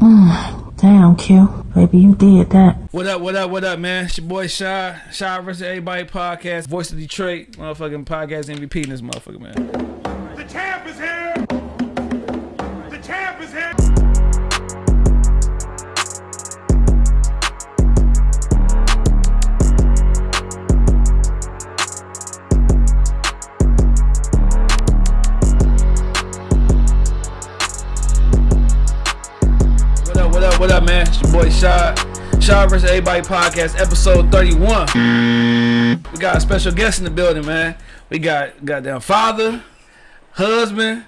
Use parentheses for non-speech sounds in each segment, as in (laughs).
(sighs) Damn, Q. Baby, you did that. What up, what up, what up, man? It's your boy Shy. Shy versus Everybody podcast. Voice of Detroit. Motherfucking podcast MVP in this motherfucker, man. Man? It's your boy Shy. Shy versus Everybody podcast, episode 31. We got a special guest in the building, man. We got goddamn father, husband,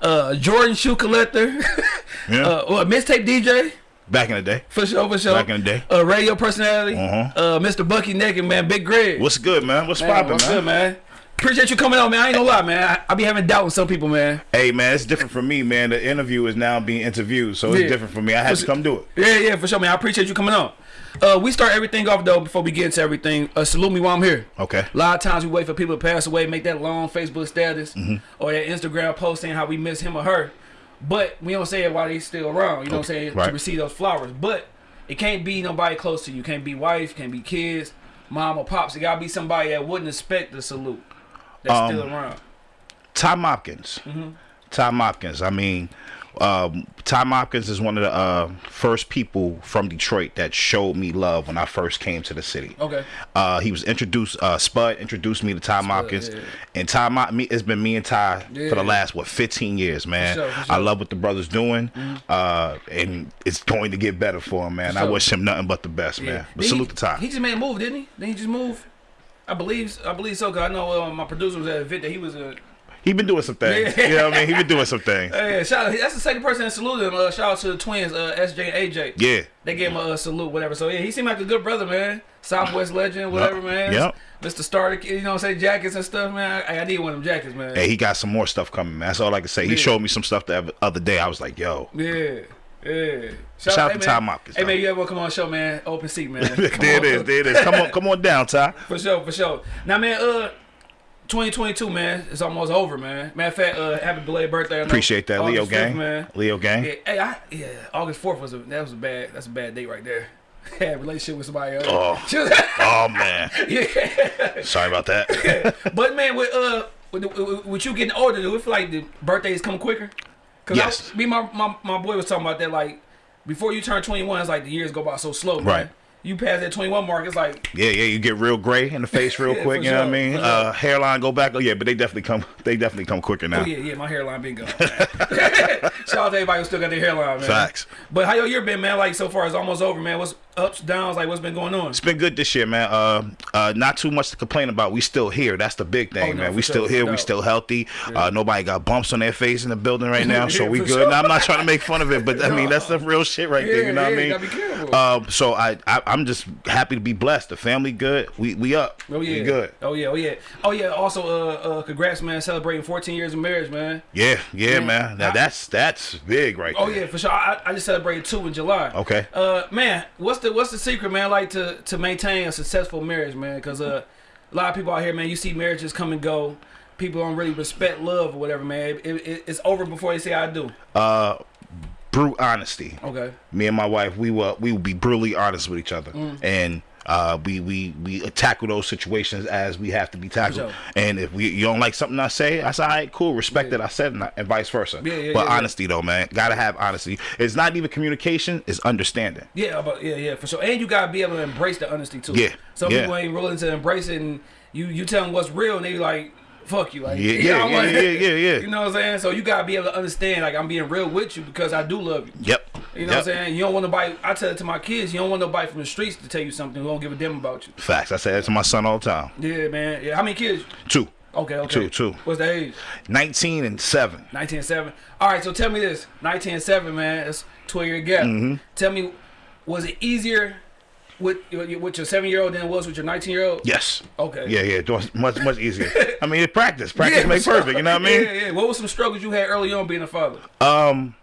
uh, Jordan shoe collector, (laughs) Yeah. uh, what, mixtape DJ. Back in the day. For sure, for sure. Back in the day. Uh, radio personality. Uh-huh. Uh, Mr. Bucky Naked, man. Big Greg. What's good, man? What's Man, what's man? good, man? Appreciate you coming on, man. I ain't gonna lie, man. I, I be having doubt with some people, man. Hey, man, it's different for me, man. The interview is now being interviewed, so it's Yeah. different for me. I had to come do it. Yeah, yeah, for sure, man. I appreciate you coming on. Uh, we start everything off though before we get into everything. Uh, salute me while I'm here. Okay. A lot of times we wait for people to pass away, make that long Facebook status Mm-hmm. or that Instagram post saying how we miss him or her, but we don't say it while they still around. You know what I'm saying? To Right. receive those flowers, but it can't be nobody close to you. Can't be wife, can't be kids, mom or pops. It gotta be somebody that wouldn't expect the salute. That's Um, still around. Tom Hopkins. Mm-hmm. Tom Hopkins. I mean, um, Tom Hopkins is one of the uh, first people from Detroit that showed me love when I first came to the city. Okay. Uh, he was introduced. Uh, Spud introduced me to Tom Hopkins, yeah. and Tom. It's been me and Ty for the last what 15 years, man. sure, for I sure. Mm-hmm. love what the brother's doing, uh, and it's going to get better for him, man. For I wish him nothing but the best, man. But Did salute he, to Ty. He just made a move, didn't he? Didn't he just move? I believe, I believe so. Cause I know uh, my producer was at a event that he was a. He been doing some things. Yeah. You know what I mean? He been doing some things. (laughs) Hey, shout out, that's the second person that saluted him. Uh, shout out to the twins, uh, SJ and AJ. Yeah. They gave him a uh, salute, whatever. So yeah, he seemed like a good brother, man. Southwest legend, whatever, man. Yep. Mr. Starter, you know, what I'm saying jackets and stuff, man. I, I need one of them jackets, man. Hey, he got some more stuff coming, man. That's all I can say. He Yeah. showed me some stuff the other day. I was like, yo. Yeah, yeah. Shout out hey, to. Tom Hopkins, Hey man, you ever come on show, man? Open seat, man. (laughs) There it on. is. There it is. Come on, come on down, Ty. (laughs) For sure, for sure. Now, man, uh, 2022, man, it's almost over, man. Matter of fact, uh, happy belated birthday. Appreciate that, Leo 5th, gang. man. Leo gang. Yeah, hey, I, yeah, August 4th was a that was a bad that's a bad date right there. (laughs) Had a relationship with somebody else. Oh. Oh man. yeah. Sorry about that. But man, with uh, with, with, with you getting older, do it feel like the birthdays come quicker? Cause Yes. I, me, my, my my boy was talking about that. Like before you turn 21, it's like the years go by so slow. Man. Right. You pass that 21 mark, it's like Yeah, yeah, you get real gray in the face (laughs) real Yeah, quick. You know what I mean? sure. Uh, hairline go back. Oh yeah, but they definitely come. They definitely come quicker now. Oh yeah, yeah, my hairline been gone. (laughs) (laughs) Shout out to everybody who still got their hairline, man. Facts. But how your year been, man? Like so far, it's almost over, man. What's ups, downs? Like what's been going on? It's been good this year, man. Uh, uh, not too much to complain about. We still here. That's the big thing, Oh, no, man. We sure, still here. We still healthy. Uh, nobody got bumps on their face in the building right now, (laughs) so we good. sure. Now, I'm not trying to make fun of it, but I (laughs) mean that's the real shit right there. You know what I mean? Um, so I, I, I'm just happy to be blessed. The family good. We, we up. Oh yeah, We good. Oh yeah, oh yeah, oh yeah. Also, uh, uh, congrats, man, celebrating 14 years of marriage, man. Yeah, yeah, Man, man. Now I- that's that's big right Oh there. yeah, for sure. I, I just celebrated two in July. Okay. Uh, man, what's the what's the secret, man? Like to to maintain a successful marriage, man? Because uh, a lot of people out here, man, you see marriages come and go. People don't really respect love or whatever, man. It, it, it's over before they say I do. Uh, brute honesty. Okay. Me and my wife, we will we will be brutally honest with each other, Mm. and uh, we we we tackle those situations as we have to be tackled. And if we you don't like something I say, I say, all right, cool, respect that I said, and, and vice versa. Yeah, yeah, but yeah, yeah. honesty though, man, gotta have honesty. It's not even communication; it's understanding. Yeah, but yeah, yeah, for sure. And you gotta be able to embrace the honesty too. Yeah, Some yeah. people ain't willing to embrace it, and you you tell them what's real, and they like, fuck you, (laughs) like Yeah, yeah, yeah, yeah, yeah, (laughs) yeah. You know what I'm saying? So you gotta be able to understand, like I'm being real with you because I do love you. Yep. You know what I'm saying? You don't want nobody. I tell it to my kids. You don't want nobody from the streets to tell you something who don't give a damn about you. Facts. I say that to my son all the time. Yeah, man. Yeah. How many kids? Two. Okay, okay. Two, two. What's the age? 19 and 7. 19 and 7. All right, so tell me this. 19 and 7, man. That's 12 year gap. Mm-hmm. Tell me, was it easier with with your seven year old than it was with your 19 year old? Yes. Okay. Yeah, yeah. it was Much, much easier. (laughs) I mean, it practice. Practice for make sure. perfect. You know what I mean? Yeah, yeah. What were some struggles you had early on being a father? Um,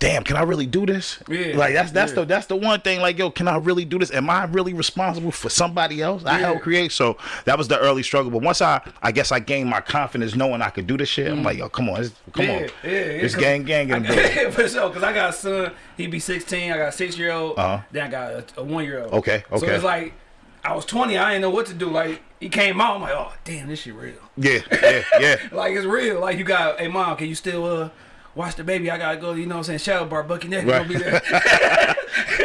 damn, can I really do this? Yeah, Like that's that's yeah. the that's the one thing. Like, yo, can I really do this? Am I really responsible for somebody else? I Yeah. helped create. So that was the early struggle. But once I, I guess I gained my confidence knowing I could do this shit. I'm like, yo, come on, come Mm. yeah, on, yeah, yeah. it's 'cause gang gang in the. (laughs) For sure, because I got a son. He be 16. I got a six year old. Uh-huh. Then I got a, a one year old. Okay, okay. So it's like I was 20. I didn't know what to do. Like he came out. I'm like, oh damn, this shit real. Yeah, yeah, yeah. (laughs) Like it's real. Like you got, hey mom, can you still uh watch the baby? I gotta go. You know what I'm saying? Shadow bar, Bucky Naked Right. gonna be there.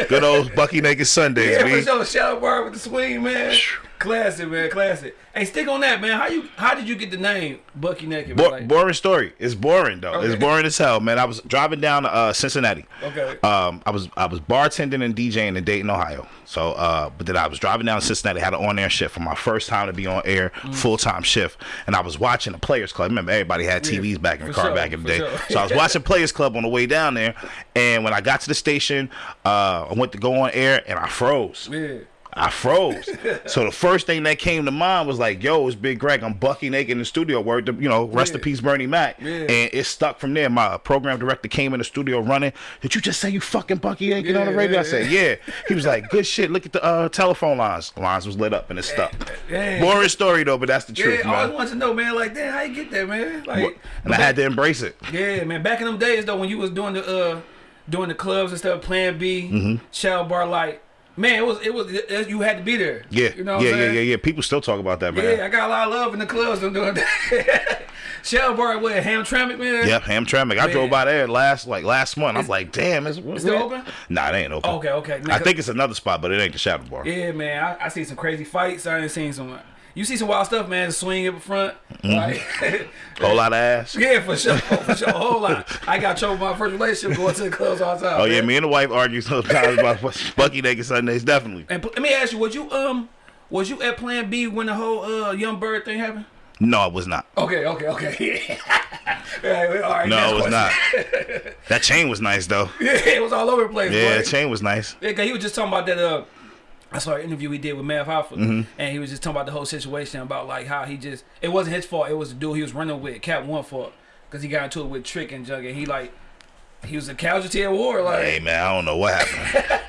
(laughs) Good old Bucky Naked Sundays, yeah, for sure. Shadow bar with the swing, man. Classic, man. Classic. Hey, stick on that, man. How you? How did you get the name Bucky Naked? Bo- Like- boring story. It's boring though. It's boring as hell, man. I was driving down to uh, Cincinnati. Okay. Um, I was I was bartending and DJing in Dayton, Ohio. So, uh, but then I was driving down to Cincinnati. Had an on air shift for my first time to be on air, Mm. full time shift, and I was watching the Players Club. Remember, everybody had TVs back in the car sure, back in the day. sure. So I was (laughs) watching Players Club on the way down there, and when I got to the station, uh, I went to go on air and I froze. yeah. I froze. so the first thing that came to mind was like, "Yo, it's Big Greg. I'm Bucky naked in the studio. Word, to, you know, rest in Yeah. peace, Bernie Mac." Yeah. And it stuck from there. My program director came in the studio running. Did you just say you fucking Bucky naked on the Yeah, radio? I said, "Yeah." He was like, "Good shit. Look at the uh, telephone lines. The lines was lit up and it stuck." yeah. Boring story though, but that's the Yeah, truth, I always man. wanted to know, man. Like, damn, how you get that, man? Like, And I had to embrace it. yeah, man. Back in them days, though, when you was doing the uh, doing the clubs and stuff, Plan B, Mm-hmm. Shadow Bar, like, man, it was it was it, you had to be there. Yeah, you know, what yeah, I'm yeah, yeah, yeah. People still talk about that, man. Yeah, I got a lot of love in the clubs. I'm doing that. (laughs) Shadow Bar, what? Hamtramck, man. Yep, Hamtramck. I drove by there last like last month. I was like, damn, it's, It's still open? Nah, it ain't open. Okay, okay. I think it's another spot, but it ain't the Shadow Bar. Yeah, man. I, I see some crazy fights. I ain't seen some. You see some wild stuff, man. The swing up front, Mm-hmm. like. (laughs) Whole lot of ass. (laughs) Yeah, for sure, for sure, whole lot. I got trouble with my first relationship going to the clubs all the time. Oh yeah, me and the wife argue sometimes about (laughs) Bucky naked Sundays. Definitely. And let me ask you, was you um, was you at Plan B when the whole uh Young Bird thing happened? No, I was not. Okay, okay, okay. Yeah. all right, No, it was question. not. that chain was nice though. yeah, it was all over the place. Yeah, boy. chain was nice. Yeah, he was just talking about that. Uh, I saw an interview he did with Mav Hoffa, Mm-hmm. and he was just talking about the whole situation about like how he just it wasn't his fault. It was the dude he was running with, Cap One fault, because he got into it with Trick and Jug, and he like he was a casualty at war. Like Hey man, I don't know what happened.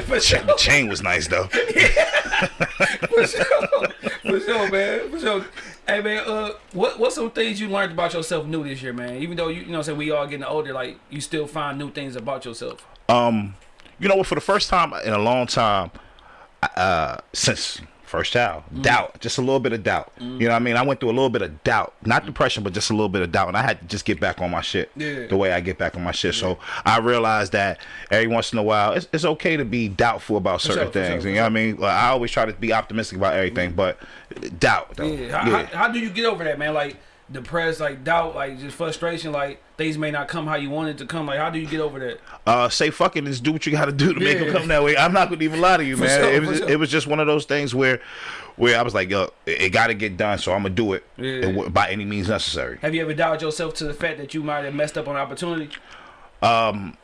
(laughs) for sure, The chain was nice though. (laughs) for sure, for sure, man, for sure. Hey man, uh, what what's some things you learned about yourself new this year, man? Even though you you know, say we all getting older, like you still find new things about yourself. Um, you know what? For the first time in a long time, uh, since first child, Mm. doubt, just a little bit of doubt. You know what I mean? I went through a little bit of doubt, not depression, but just a little bit of doubt, and I had to just get back on my shit. Yeah. The way I get back on my shit. So I realized that every once in a while, it's, it's okay to be doubtful about certain sure, things. sure, you know what I mean? Like, I always try to be optimistic about everything, but doubt. Though. Yeah. How, How, how do you get over that, man? Like depressed, like doubt, like just frustration, like things may not come how you want it to come. Like how do you get over that? uh, say fucking it, just do what you got to do to make Yeah. them come that way. I'm not gonna even lie to you, man. sure, it was just, sure. it was just one of those things where, where I was like, yo, it, it got to get done, so I'm gonna do it Yeah. by any means necessary. Have you ever doubted yourself to the fact that you might have messed up on opportunity? Um,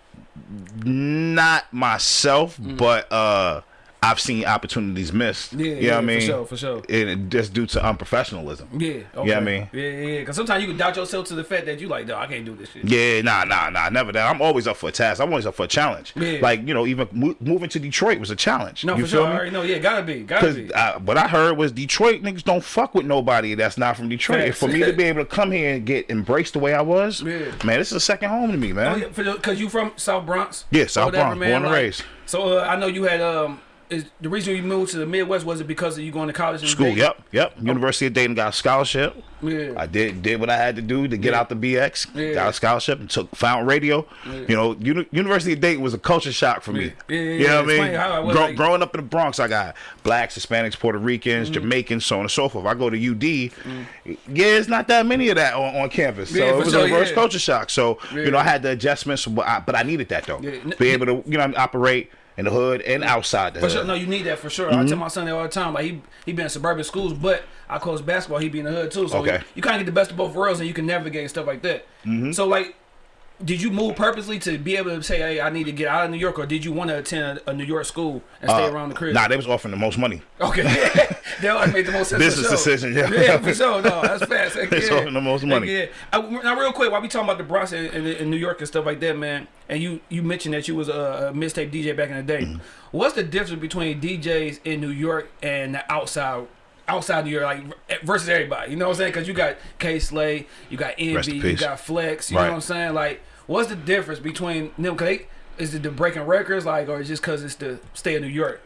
not myself, but uh, I've seen opportunities missed. Yeah, you know yeah, what I mean? for sure, for sure. And just due to unprofessionalism. Yeah. Okay. You know what I mean? Yeah, yeah, yeah. Because sometimes you can doubt yourself to the fact that you like, no, I can't do this shit. Yeah, nah, nah, nah, never that. I'm always up for a task. I'm always up for a challenge. Yeah. Like you know, even mo- moving to Detroit was a challenge. No, you for feel sure. I already know. Yeah, gotta be, gotta be. uh, what I heard was Detroit niggas don't fuck with nobody that's not from Detroit. And Facts. for me to be able to come here and get embraced the way I was, Yeah. man, this is a second home to me, Oh, man. yeah, because you from South Bronx. Yeah, South Bronx, born and like- raised. So uh, I know you had um. Is the reason you moved to the Midwest was it because of you going to college in School, Dayton? yep, yep. University of Dayton got a scholarship. Yeah. I did did what I had to do to get Yeah. out the BX. Yeah. Got a scholarship and took found radio. You know, Uni- University of Dayton was a culture shock for me. Yeah, yeah, you know what I mean? it was Grow- like- growing up in the Bronx, I got blacks, Hispanics, Puerto Ricans, Mm-hmm. Jamaicans, so on and so forth. I go to UD. Yeah, it's not that many of that on, on campus. So Yeah, it was sure, a reverse yeah. culture shock. So Yeah. you know, I had the adjustments, but I, but I needed that though. Yeah. Be able to you know operate in the hood and outside the For hood. sure, no, you need that for sure. Mm-hmm. I tell my son that all the time. Like he he been in suburban schools, but I coach basketball. He be in the hood too. So Okay. you, kind of get the best of both worlds, and you can navigate and stuff like that. Mm-hmm. So like, did you move purposely to be able to say, "Hey, I need to get out of New York," or did you want to attend a, a New York school and stay Uh, around the crib? Nah, they was offering the most money. Okay, (laughs) that would make the most sense. Business decision, yeah. yeah, for sure. No, that's fast. It's yeah. offering the most money. Yeah. Uh, now, real quick, while we talking about the Bronx and, and, and New York and stuff like that, man, and you you mentioned that you was a, a mixtape DJ back in the day. Mm-hmm. What's the difference between DJs in New York and the outside? Outside of your like versus everybody, you know what I'm saying? Because you got K Slay, you got Envy, you got Flex, you Right. know what I'm saying? Like, what's the difference between them? Cause they, is it the breaking records, like, or is it just because it's the state of New York?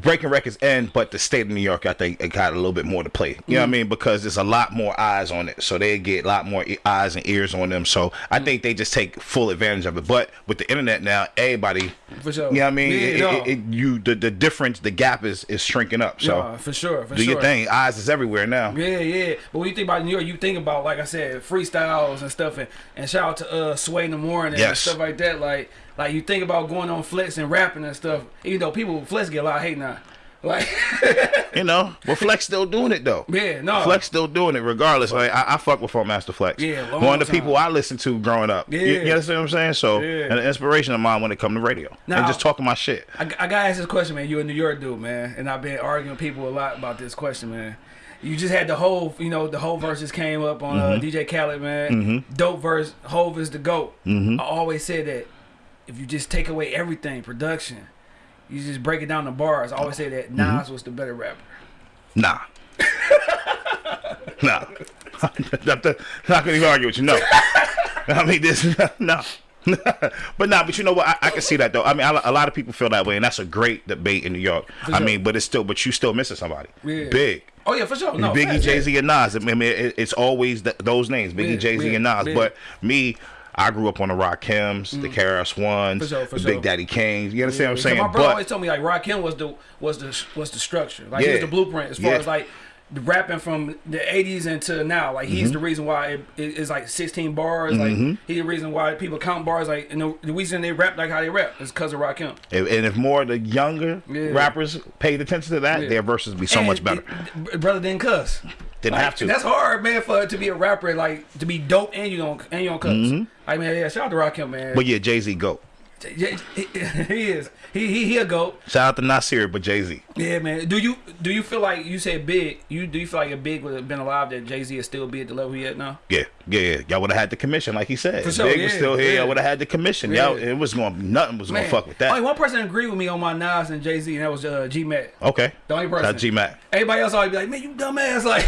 The breaking records end, but the state of New York, I think, it got a little bit more to play. You know Mm-hmm. what I mean? Because there's a lot more eyes on it, so they get a lot more eyes and ears on them. So Mm-hmm. I think they just take full advantage of it. But with the internet now, everybody, For sure. you know what I mean? Yeah, it, no. it, it, you the, the difference, the gap is is shrinking up. So Yeah, for sure. For do sure. your thing. Eyes is everywhere now. Yeah, yeah. But when you think about New York, you think about like I said, freestyles and stuff, and, and shout out to uh Sway in the morning and Yes. stuff like that. Like, like you think about going on Flex and rapping and stuff. Even though people Flex get a lot of hate now. Like, (laughs) You know, but Flex still doing it though. yeah, no. Flex still doing it regardless. Like I, I fuck with Master Flex. Yeah, one of the people I listened to growing up. Yeah. you understand what I'm saying? So, Yeah. and an inspiration of mine when it come to radio Now- and just talking my shit. I, I gotta ask this question, man. You a New York dude, man, and I've been arguing with people a lot about this question, man. You just had the whole, you know, the whole verses came up on uh, mm-hmm. DJ Khaled, man. Mm-hmm. Dope verse, Hove is the goat. Mm-hmm. I always said that if you just take away everything, production, you just break it down to bars. I always say that mm-hmm. Nas was the better rapper. Nah. (laughs) nah. (laughs) to, not gonna even argue with you. No. (laughs) I mean, this. No. but nah, but you know what? I, I can see that though. I mean, a, a lot of people feel that way, and that's a great debate in New York. I sure. mean, but it's still, but you still missing somebody Yeah. big. Oh yeah, for sure. No, Biggie, Jay yeah. Z, and Nas. I mean, it, it's always th- those names: Biggie, Yeah, Jay Z, yeah, and Nas. yeah. But me, I grew up on the Rakims, the KRS Ones, Mm. For sure, for the sure. Big Daddy Kings. You understand what I'm saying? My brother But always told me like Rakim was the was the was the structure, like he was the blueprint as far Yeah. as like the rapping from the '80s into now. Like he's the reason why it, it- it's like 16 bars. Like he's the reason why people count bars. Like and the, the reason they rap like how they rap is because of Rakim. if, and if more of the younger Yeah. rappers paid attention to that, Yeah. their verses would be so And much better. it- brother didn't cuss. Didn't Like, have to. That's hard, man, for to be a rapper like to be dope and you don't and you don't cuss. Mm-hmm. Like man, yeah, shout out to Rakim, man. But yeah, Jay Z go. (laughs) He is. He he he a goat. Shout out to Nasir, but Jay Z. Yeah, man. Do you do you feel like you said big? You do you feel like if Big would have been alive, that Jay Z would still be at the level he at now? Yeah, yeah, yeah. Y'all would have had the commission, like he said. For sure, Big was still here. yeah. Y'all would have had the commission. Yeah. Y'all, it was going, to, nothing was going to fuck with that. Only one person agreed with me on my Nas and Jay Z, and that was uh, G Mac. okay. The only person. G Mac. Everybody else always be like, "Man, you dumbass!" Like,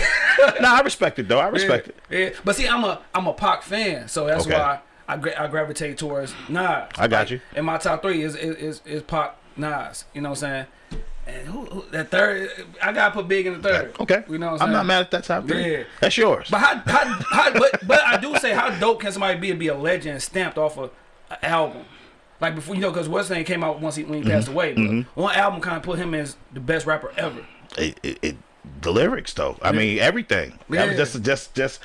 (laughs) Nah, I respect it though. I respect it. yeah, yeah. But see, I'm a I'm a Pac fan, so that's Okay. why I gra- I gravitate towards Nas. I got you. And my top three is is is, is Pac, Nas. You know what I'm saying? And who, who that third? I gotta put Big in the third. Okay. You know what I'm I'm not mad at that top three. Yeah. That's yours. But how, how, how but, but I do say how dope can somebody be and be a legend stamped off of an album? Like before, you know, because what's name came out once he when he passed Mm-hmm. away. But one album kind of put him as the best rapper ever. it, it, it the lyrics though. I mean everything. Yeah. just just just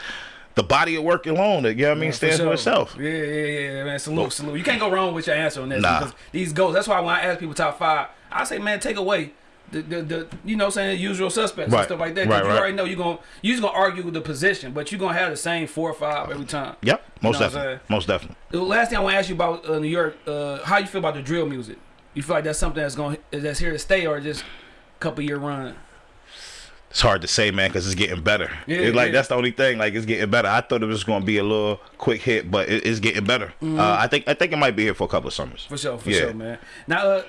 the body of work alone. You know what I mean? stands for, sure. itself. Yeah, yeah, yeah, man. Salute, salute. You can't go wrong with your answer on this Nah. because these goals. That's why when I ask people top five, I say, man, take away. The, the, the you know saying usual suspects and stuff like that. Right, you right. already know you're gonna you just gonna argue with the position but you're gonna have the same four or five every time Yep. Most know definitely. Most definitely. The last thing I want to ask you about uh, New York, uh, how you feel about the drill music? You feel like that's something that's going that's here to stay, or just a couple year run? It's hard to say, man, because it's getting better. Yeah, it's like yeah. that's the only thing. Like it's getting better. I thought it was going to be a little quick hit, but it, it's getting better. Uh, I think I think it might be here for a couple of summers. For sure, for Yeah. sure, man. Now, uh,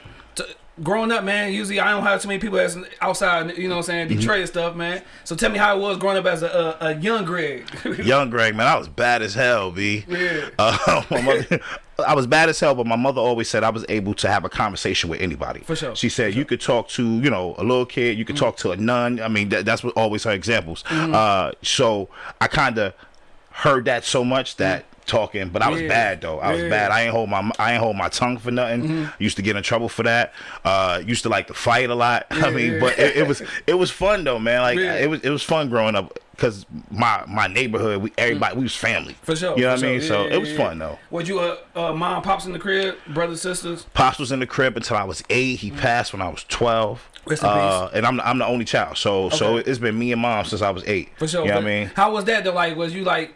growing up, man, usually I don't have too many people that's outside, you know, what I'm saying Mm-hmm. Detroit and stuff, man. So tell me how it was growing up as a, a, a young Greg. (laughs) Young Greg, man, I was bad as hell, b. Yeah. Uh, (laughs) my mother, I was bad as hell, but my mother always said I was able to have a conversation with anybody. For sure, She said you could talk to, you know, a little kid, you could talk to a nun. I mean, that, that's what always her examples. Mm-hmm. Uh, so I kind of heard that so much that talking, but I was Yeah. bad though. I was bad. I ain't hold my I ain't hold my tongue for nothing. Mm-hmm. Used to get in trouble for that. Uh, used to like to fight a lot. (laughs) I mean, but it, it was it was fun though, man. Like Yeah. it was it was fun growing up because my my neighborhood, we everybody we was family. Mm. for sure. You know what I mean? sure. So Yeah, it was yeah, fun though. Was you uh, uh, mom, pops in the crib, brothers, sisters? Pops was in the crib until I was eight. He passed when I was twelve. Mm. Uh, and I'm I'm the only child, so so it's been me and mom since I was eight. For sure. You know what I mean? How was that? Though, like, was you like,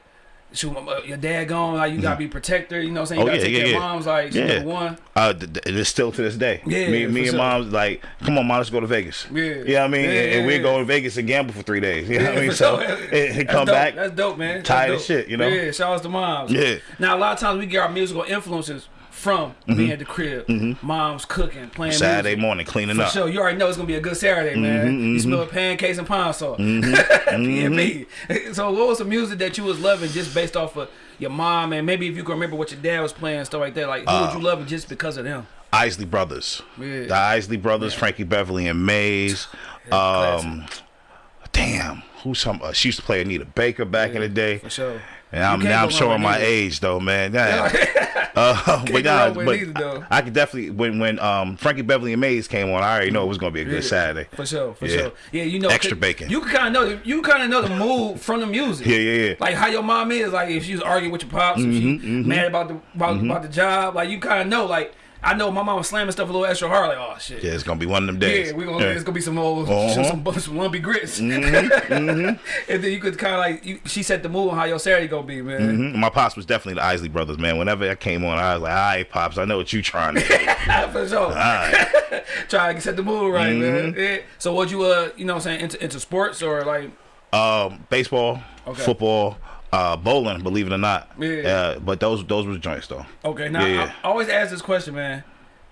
shoot, your dad gone, like you gotta be protector. You know what I'm saying? You Oh, gotta yeah, take yeah, care yeah. moms. Like, Yeah. yeah. one. Uh, it's still to this day. Yeah, me, me and sure. mom's like, come on, mom, let's go to Vegas. Yeah. you know what I mean, Yeah, and, and yeah, we yeah. go to Vegas and gamble for three days. You know what I mean? So sure. (laughs) and, and come dope. back. That's dope, man. Tired of shit, you know? Yeah, shout out to moms. Yeah. Now a lot of times we get our musical influences from being at the crib. Moms cooking, playing Mm-hmm. Saturday music. morning cleaning For up. sure, you already know it's gonna be a good Saturday, man. You smell pancakes and pine sauce. Mm-hmm. (laughs) P&B. So, what was the music that you was loving just based off of your mom, and maybe if you can remember what your dad was playing, and stuff like that? Like, who Uh, would you love just because of them? Isley Brothers. Yeah. The Isley Brothers, Frankie Beverly and Maze. Um, damn, who's some? Uh, she used to play Anita Baker back in the day. For sure. And I'm now I'm showing my Anita. age though, man. Yeah. (laughs) uh, (laughs) but nah, but though. I, I could definitely when when um Frankie Beverly and Maze came on, I already know it was gonna be a good Yeah, Saturday. For sure, for Yeah. sure. Yeah, you know, extra bacon. You kind of know, you kind of know the mood from the music. Yeah, yeah, yeah. Like how your mom is, like if she was arguing with your pops, if she Mm-hmm, mad about the about, about the job, like you kind of know. Like I know my mom was slamming stuff a little extra hard. Like oh shit. Yeah, it's gonna be one of them days. Yeah, we gonna Yeah. it's gonna be some old Uh-huh. some, some lumpy grits, Mm-hmm, (laughs) and then you could kind of like you, she set the mood on how your Saturday gonna be, man. Mhm. My pops was definitely the Isley Brothers, man. Whenever I came on, I was like, "All right, pops, I know what you trying to do." (laughs) For sure, All right. (laughs) try to set the mood right, man. Mm-hmm. Yeah. So what you uh you know what I'm saying into, into sports or like Um, baseball, Okay. football, uh, bowling. Believe it or not. Yeah. Uh, but those those were joints though. Okay, now Yeah. I, I always ask this question, man.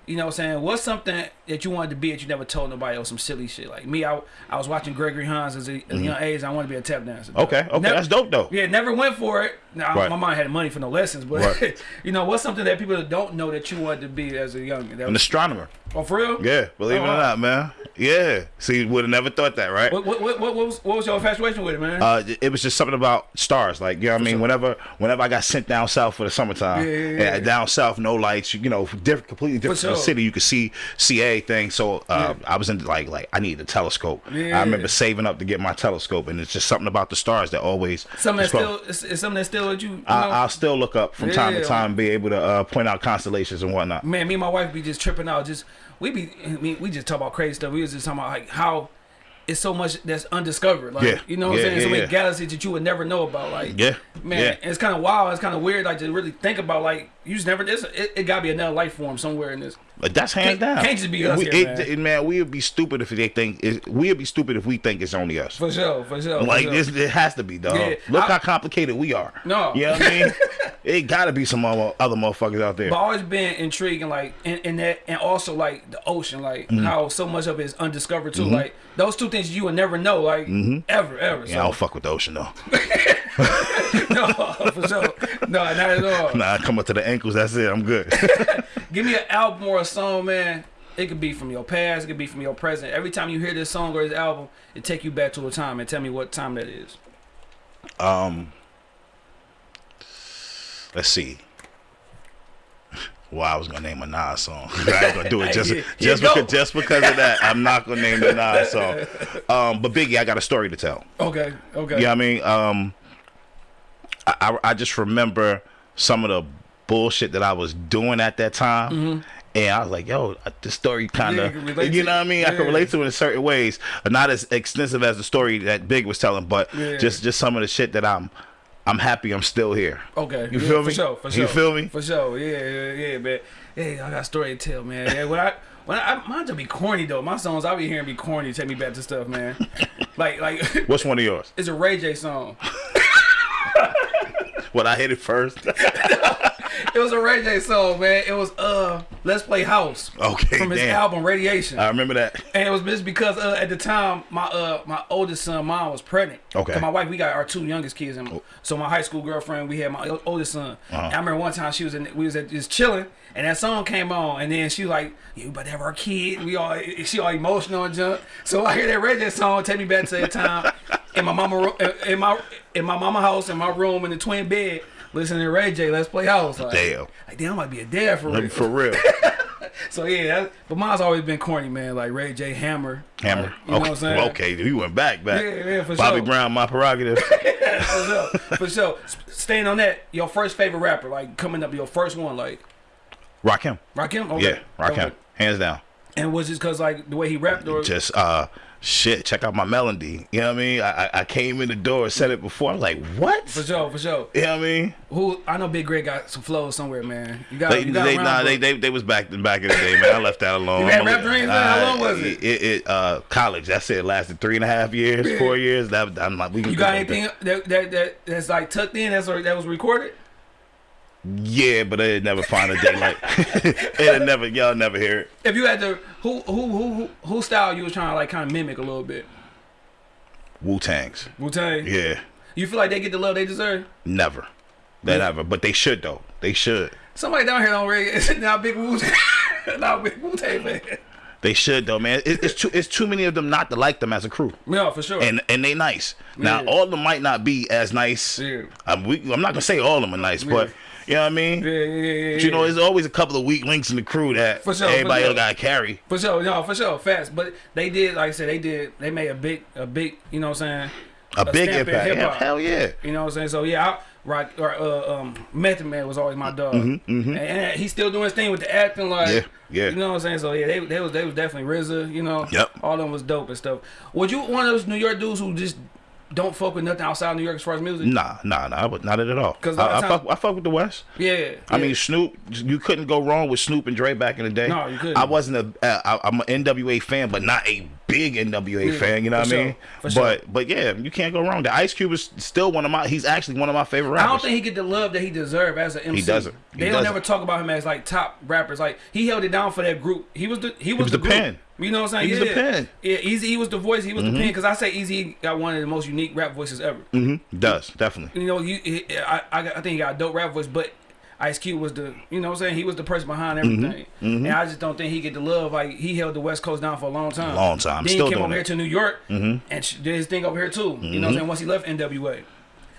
You know what I'm saying? What's something that you wanted to be that you never told nobody or some silly shit? Like me, I, I was watching Gregory Hines as a, as a young age. I wanted to be a tap dancer. Okay, okay, Never- that's dope though. Yeah, never went for it. Now, Right. my mom had money for no lessons, but Right. (laughs) you know, what's something that people don't know that you wanted to be as a young? That An astronomer. oh, for real? Yeah, believe Oh, it or not, man. Yeah. See, would have never thought that, right? What, what, what, what, was, what was your infatuation with it, man? Uh, it was just something about stars, like you know what I mean. Whenever, whenever I got sent down south for the summertime, Yeah, yeah, yeah. down south, no lights, you know, different, completely different sure. city. You could see, see everything. So uh, I was in like, like I needed a telescope. I remember saving up to get my telescope, and it's just something about the stars that always. something that just go- still, it's, it's something that still you, you know, I, I'll still look up from time to Yeah. time, be able to uh, point out constellations and whatnot. man, me and my wife be just tripping out. Just we be, I mean, we just talk about crazy stuff. We was just talking about like how it's so much that's undiscovered. Like Yeah. you know what Yeah, I'm saying? so yeah, many yeah. galaxies that you would never know about. Like Yeah, man, yeah. it's kind of wild. It's kind of weird. Like to really think about. Like you just never. This it, it gotta be another life form somewhere in this. But that's hands Can't- down. can't just be us we, here, it- man. we would be stupid if they think it, we would be stupid if we think it's only us. For sure, for sure. for Like sure. this, it has to be, dog. Yeah, Look I- how complicated we are. No. you know what I mean. (laughs) it got to be some other other motherfuckers out there. But always been intriguing, like in, in that, and also like the ocean, like Mm-hmm. how so much of it is undiscovered too. Like those two things you would never know, like ever, ever. Mm-hmm. yeah, I don't fuck with the ocean though. (laughs) (laughs) no, for sure, no, not at all. nah, I come up to the ankles. That's it. I'm good. (laughs) Give me an album or a song, man. It could be from your past, it could be from your present. Every time you hear this song or this album, it take you back to a time and tell me what time that is. um, let's see. Well, I was gonna name a Nas song. (laughs) I ain't gonna do it just Yeah, just yeah, because just because of that. I'm not gonna name the Nas song. Um, but Biggie, I got a story to tell. Okay, okay. You know I mean? Um, I, I, just remember some of the bullshit that I was doing at that time. And I was like, yo, this story kind Mm-hmm. Yeah, of, you you know what I mean? I can relate to it in certain ways. Not as extensive as the story that Big was telling, but Yeah. just just some of the shit that I'm I'm happy I'm still here. Okay. You yeah, feel for? Sure, for sure. You feel me? For sure. Yeah, yeah, yeah, man. Hey, I got a story to tell, man. Yeah, when I when I mine just be corny though. My songs I be hearing be corny. Take me back to stuff, man. (laughs) like like What's one of yours? it's a Ray J song. (laughs) What I hit it first. (laughs) It was a Ray J song, man. It was uh Let's Play House okay, from his damn. album Raydiation. I remember that. And it was just because uh, at the time my uh my oldest son mom was pregnant. Okay. my wife we got our two youngest kids and so my high school girlfriend we had my oldest son. Uh-huh. I remember one time she was in we was at just chilling and that song came on and then she was like we about have our kid. We all she all emotional and junk. So I hear that Ray J song take me back to that time in my mama in my in my mama house in my room in the twin bed. Listening to Ray J, let's play house. Like, Damn. Like, damn, I might be a dad for real. For real. (laughs) So yeah, that, but mine's always been corny, man. Like Ray J, Hammer, Hammer. Like, you know what I'm saying? Okay, you went back, back. Yeah, yeah, for Bobby sure. Brown, my prerogative. (laughs) for sure, for sure. Staying on that, your first favorite rapper, like coming up, your first one, like Rakim. Rakim. Okay. Yeah, Rakim. Okay. Hands down. And was it because like the way he rapped or Just uh, shit. Check out my melody. You know what I mean? I, I- came in the door, said it before. I'm like, what? for sure, for sure. You know what I mean? Who I know Big Greg got some flows somewhere, man. You got They, you got they, around, nah, they, they, they was back back in the day, man. I left that alone. (laughs) You had rap dreams, man? How long was it? It, it uh, college. That's it. Lasted three and a half years, four years. That I'm like, we You got anything that, that that that's like tucked in that's that was recorded? Yeah, but it'd never find a day like (laughs) it'd never y'all never hear it. If you had to, who who who who, who style you was trying to like kind of mimic a little bit? Wu Tangs. Wu Tang. Yeah, You feel like they get the love they deserve? never. They never. But they should though. They should. Somebody down here don't really (laughs) now big Wu (laughs) now big Wu Tang fan. They should though, man. It, it's too it's too many of them not to like them as a crew. No, for sure. And and they nice. Now all of them might not be as nice. Yeah. I'm, we, I'm not gonna say all of them are nice, but you know what I mean. yeah, yeah, yeah, But you know, there's always a couple of weak links in the crew that For sure, for everybody sure. else got to carry. For sure, no, for sure, fast. But they did, like I said, they did. They made a big, a big, you know what I'm saying? A, big stamp in impact. Yeah, hell yeah. You know what I'm saying? So yeah, I, rock or uh, um, Method Man was always my dog, and, and he's still doing his thing with the acting, like Yeah, yeah. You know what I'm saying? So yeah, they they was they was definitely RZA, you know. Yep. All of them was dope and stuff. Was you one of those New York dudes who just don't fuck with nothing outside of New York as far as music? Nah, nah, nah, but not at all. 'Cause I, I fuck, I fuck with the West. Yeah. I mean, Snoop, you couldn't go wrong with Snoop and Dre back in the day. No, you couldn't. I wasn't a, uh, I, I'm an NWA fan, but not a big NWA Yeah, fan. You know what I sure, mean? for sure. But, but yeah, you can't go wrong. The Ice Cube is still one of my. He's actually one of my favorite rappers. I don't think he get the love that he deserve as an MC. He doesn't. He they don't doesn't. never talk about him as like top rappers. Like he held it down for that group. He was the he was, was the, the pen. You know what I'm saying? He was yeah. the pen. Mm-hmm. Yeah, Eazy. He was the voice. He was the pen. Because I say Eazy got one of the most unique rap voices ever. hmm Does definitely. You know, you I, I I think he got a dope rap voice, but. Ice Cube was the, you know what I'm saying? He was the person behind Mm-hmm. everything. And I just don't think he get the love. Like, he held the West Coast down for a long time. Long time. Then Still he came over here to New York and did his thing over here too. You know what I'm saying? Once he left NWA.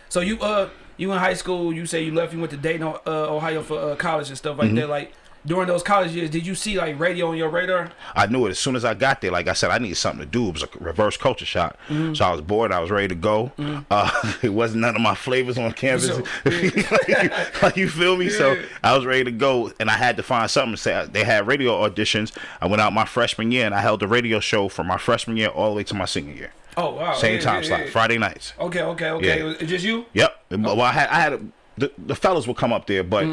So you uh you in high school, you say you left, you went to Dayton, uh, Ohio for uh, college and stuff like that. Like during those college years, did you see like radio on your radar? I knew it as soon as I got there. Like I said, I needed something to do. It was a reverse culture shock. Mm-hmm. So I was bored. I was ready to go. Uh, (laughs) it wasn't none of my flavors on campus. So, (laughs) like, like, you feel me? So I was ready to go, and I had to find something to say. They had radio auditions. I went out my freshman year, and I held the radio show from my freshman year all the way to my senior year. Oh wow, Same yeah, time yeah, slot, yeah. Friday nights. Okay, okay, okay. Yeah. It's just you. Yep. Well, I had I had a, the the fellas would come up there, but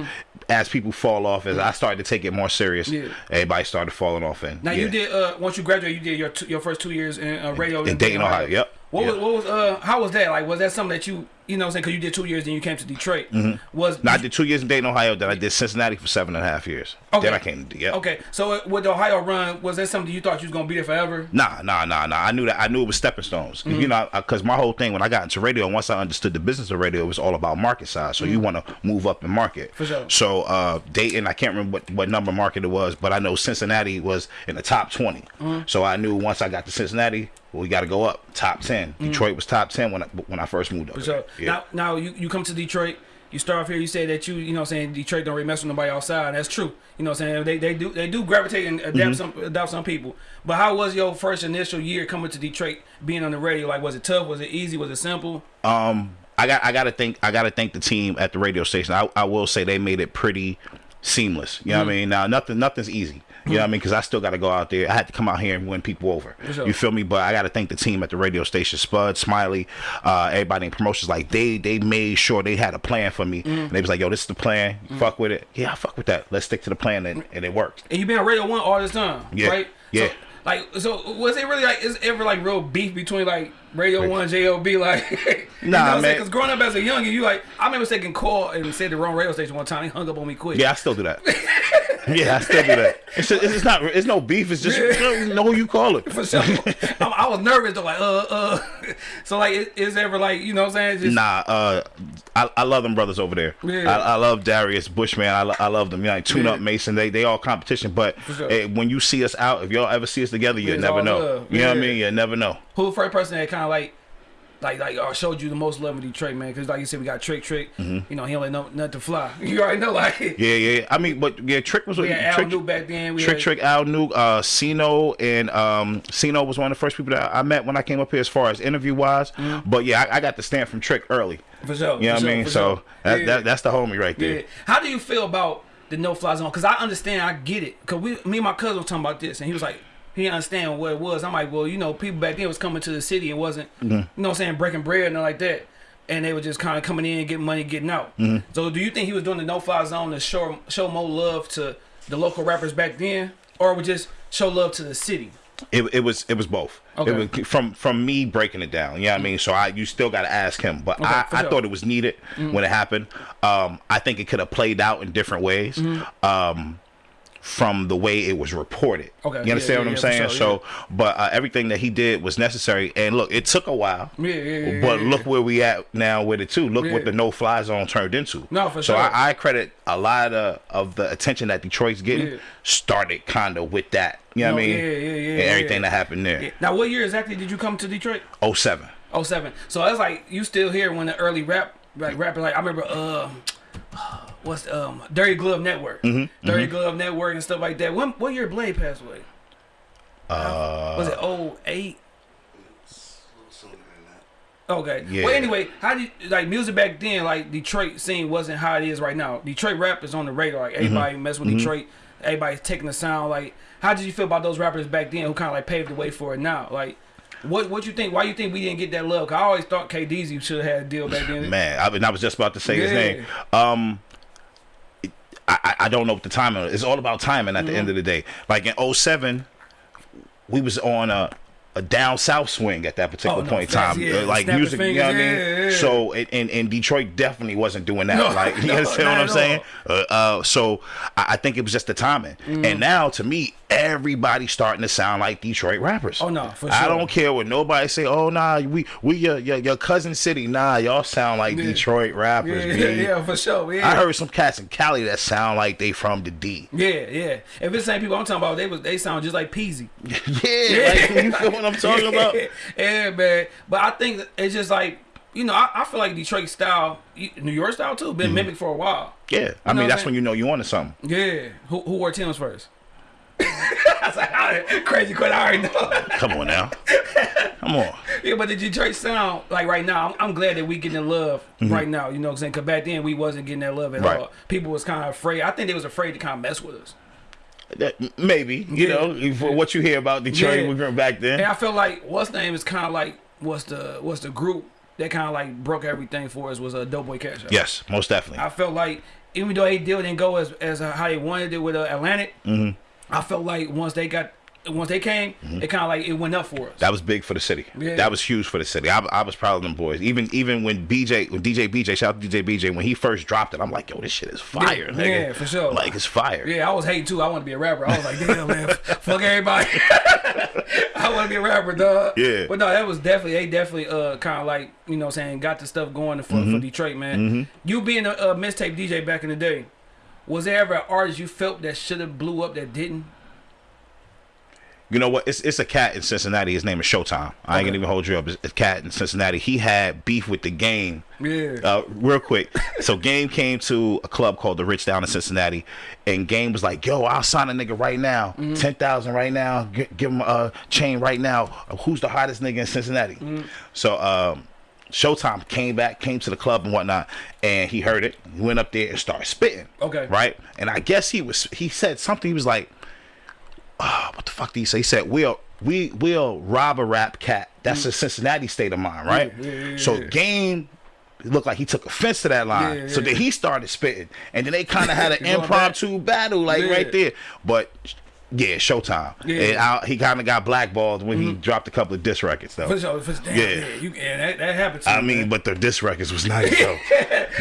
as people fall off, as I started to take it more serious, Mm. Yeah. everybody started falling off. And Now yeah. you did uh once you graduated, you did your two, your first two years in uh, radio in Dayton, Ohio. Yep. What Yep. was what was uh how was that like? Was that something that you you know what I'm saying? Because you did two years, then you came to Detroit. Was No, I did two years in Dayton, Ohio. Then I did Cincinnati for seven and a half years. Okay. Then I came to yeah. okay? So uh, with the Ohio run, was that something you thought you was gonna be there forever? Nah, nah, nah, nah. I knew that. I knew it was stepping stones. Mm-hmm. You know, because my whole thing when I got into radio, once I understood the business of radio, it was all about market size. So you want to move up in market. Mm-hmm. For sure. So uh, Dayton, I can't remember what, what number market it was, but I know Cincinnati was in the top 20 Mm-hmm. So I knew once I got to Cincinnati, well, we got to go up top 10 Detroit was top ten when I, when I first moved up. For sure. there. Yeah. Now now you, you come to Detroit. You start off here. You say that you you know what I'm saying Detroit don't really mess with nobody outside. That's true. You know what I'm saying they they do they do gravitate and adapt Mm-hmm. some adopt some people. But how was your first initial year coming to Detroit, being on the radio? Like was it tough? Was it easy? Was it simple? Um, I got I got to think I got to thank the team at the radio station. I, I will say they made it pretty seamless. You know Mm-hmm. what I mean? Now nothing nothing's easy. You know what I mean? Because I still got to go out there. I had to come out here and win people over. sure. You feel me? But I got to thank the team at the radio station, Spud, Smiley, uh, everybody in promotions. Like they they made sure they had a plan for me. Mm. And they was like, "Yo, this is the plan. Fuck with it. Yeah, I fuck with that. Let's stick to the plan." And, and it worked. And you been on Radio One all this time, Yeah, right? yeah. So, like, so was it really like? Is ever like real beef between like Radio One, JLB? Like, (laughs) you Nah, know I'm saying? man. Because growing up as a youngin', you like, I remember taking call and said the wrong radio station one time. He hung up on me quick. Yeah, I still do that. (laughs) yeah, I still do that. It's, just, it's not. It's no beef. It's just you know who you call it. For sure. I, I was nervous though, like, uh, uh. (laughs) So like, is, is ever like, you know what I'm saying? Just, Nah, uh, I, I love them brothers over there. Yeah. I, I love Darius Bushman. I, I love them. You know, like Tune Yeah. Up Mason. They they all competition. But sure. eh, when you see us out, if y'all ever see us together, you It's never know. love. You know what I mean? You never know. Who the first person that kind of like, like, like, uh, showed you the most love in Detroit, man? Because like you said, we got Trick Trick. You know, he don't let no nothing fly. (laughs) You already know, like. Yeah, yeah. I mean, but yeah, Trick was we had Al Trick. New back then. We Trick had, Trick Al Nuke, uh Sino and um Sino was one of the first people that I met when I came up here as far as interview wise. But yeah, I, I got the stamp from Trick early. For sure. You know what I mean? So sure. that, Yeah. that that's the homie right there. Yeah. How do you feel about the no fly zone? Because I understand, I get it. Because we, me and my cousin was talking about this, and he was like, he understand what it was. I'm like, well, you know, people back then was coming to the city and wasn't, Mm-hmm. you know, what I'm saying breaking bread and like that. And they were just kind of coming in, getting money, getting out. Mm-hmm. So, do you think he was doing the no fly zone to show show more love to the local rappers back then, or would just show love to the city? It, it was it was both. Okay. It was from from me breaking it down. You know what I mean? So I you still got to ask him. But Okay, I, for I. Mm. thought it was needed when it happened. Um, I think it could have played out in different ways. Mm-hmm. Um, from the way it was reported. Okay, You understand yeah, what I'm yeah, saying? sure, so, but uh, everything that he did was necessary. And look, it took a while. Yeah, But look where we at now with it too. Look what the no fly zone turned into. No, for so sure. I, I credit a lot of, of the attention that Detroit's getting started kind of with that. You know No, what I mean? yeah, yeah, yeah, And everything that happened there. Now, what year exactly did you come to Detroit? 07. 07. So that's like you still here when the early rap like rapping like I remember uh what's um Dirty Glove Network. Mm-hmm, Dirty Glove Network and stuff like that. When what year Blade passed away? Uh was it 08? Okay. Yeah. Well, anyway, how did like music back then? Like Detroit scene wasn't how it is right now. Detroit rap is on the radar. Like everybody mess with Detroit. Everybody's taking the sound. Like, how did you feel about those rappers back then who kind of like paved the way for it now? Like, what what you think? Why you think we didn't get that love? 'Cause I always thought K Deezy should have had a deal back then. Man, I, mean, I was just about to say his Yeah. name. Um, I, I- I don't know what the timing is. It's all about timing at the Mm-hmm. end of the day. Like in 07, we was on a, a down south swing at that particular Oh, no, point in time. yeah. Like Snap music, your you know what I fingers, mean? yeah, yeah, yeah. So, and, and Detroit definitely wasn't doing that. No, like, (laughs) (laughs) you no, understand what I'm saying? Uh, uh, so I, I think it was just the timing. Mm. And now, to me, everybody's starting to sound like Detroit rappers. Oh, no, for I don't care what nobody say. Oh nah, we we your your, your cousin city. Nah, y'all sound like Yeah. Detroit rappers. Yeah, B. yeah, for sure. Yeah. I heard some cats in Cali that sound like they from the D. Yeah, yeah. If it's the same people I'm talking about, they was they sound just like Peezy. (laughs) yeah, like, you feel what I'm talking about? (laughs) yeah, man. But I think it's just like you know, I, I feel like Detroit style, New York style too, been mm-hmm. mimicked for a while. Yeah, I know mean that's when you know you onto something. Yeah. Who who wore Tim's first? (laughs) I was like, I- crazy question. I already know. (laughs) Come on now, come on. yeah, but the Detroit sound, like right now, I'm, I'm glad that we getting love right now. You know what I'm saying? Because back then we wasn't getting that love at. Right. all. People was kind of afraid. I think they was afraid to kind of mess with us. That- maybe you Yeah. know for what you hear about Detroit Yeah. back then. And I feel like what's name is kind of like what's the what's the group that kind of like broke everything for us was a Doughboy Cash. Out. Yes, most definitely. I felt like even though they deal didn't go as as uh, how they wanted it with uh, Atlantic, Mm-hmm. I felt like once they got once they came, it kind of like it went up for us. That was big for the city. Yeah. That was huge for the city. I, I was proud of them boys. Even even when BJ, when DJ BJ, shout out to DJ BJ, when he first dropped it, I'm like, yo, this shit is fire, Yeah, nigga. yeah, for sure. Like it's fire. yeah, I was hating too. I want to be a rapper. I was like, damn man, (laughs) fuck everybody. (laughs) I want to be a rapper, dog. Yeah. But no, that was definitely they definitely uh kind of like you know what I'm saying got the stuff going for, Mm-hmm. for Detroit, man. You being a, a mixtape DJ back in the day, was there ever an artist you felt that should have blew up that didn't? You know what? It's it's a cat in Cincinnati. His name is Showtime. I ain't gonna even hold you up. It's a cat in Cincinnati. He had beef with the game. Yeah. Uh, real quick. So Game came to a club called the Rich down in Cincinnati, and Game was like, "Yo, I'll sign a nigga right now, Mm-hmm. ten thousand right now. G- give him a chain right now. Who's the hottest nigga in Cincinnati?" Mm-hmm. So um, Showtime came back, came to the club and whatnot, and he heard it. He went up there and started spitting. Okay. Right. And I guess he was. He said something. He was like oh, what the fuck did he say? He said, we'll, we will rob a rap cat. That's a Cincinnati state of mind, right? Mm. Yeah, yeah, yeah, so. Game it looked like he took offense to that line. Yeah, so yeah. then he started spitting. And then they kind of had an (laughs) impromptu battle, like right there. But yeah, Showtime. Yeah. And I, he kind of got blackballed when he dropped a couple of diss records, though. For sure, for, damn, Yeah. yeah. you, yeah, that, that happened I me, mean, man. but the diss records was nice, (laughs) though.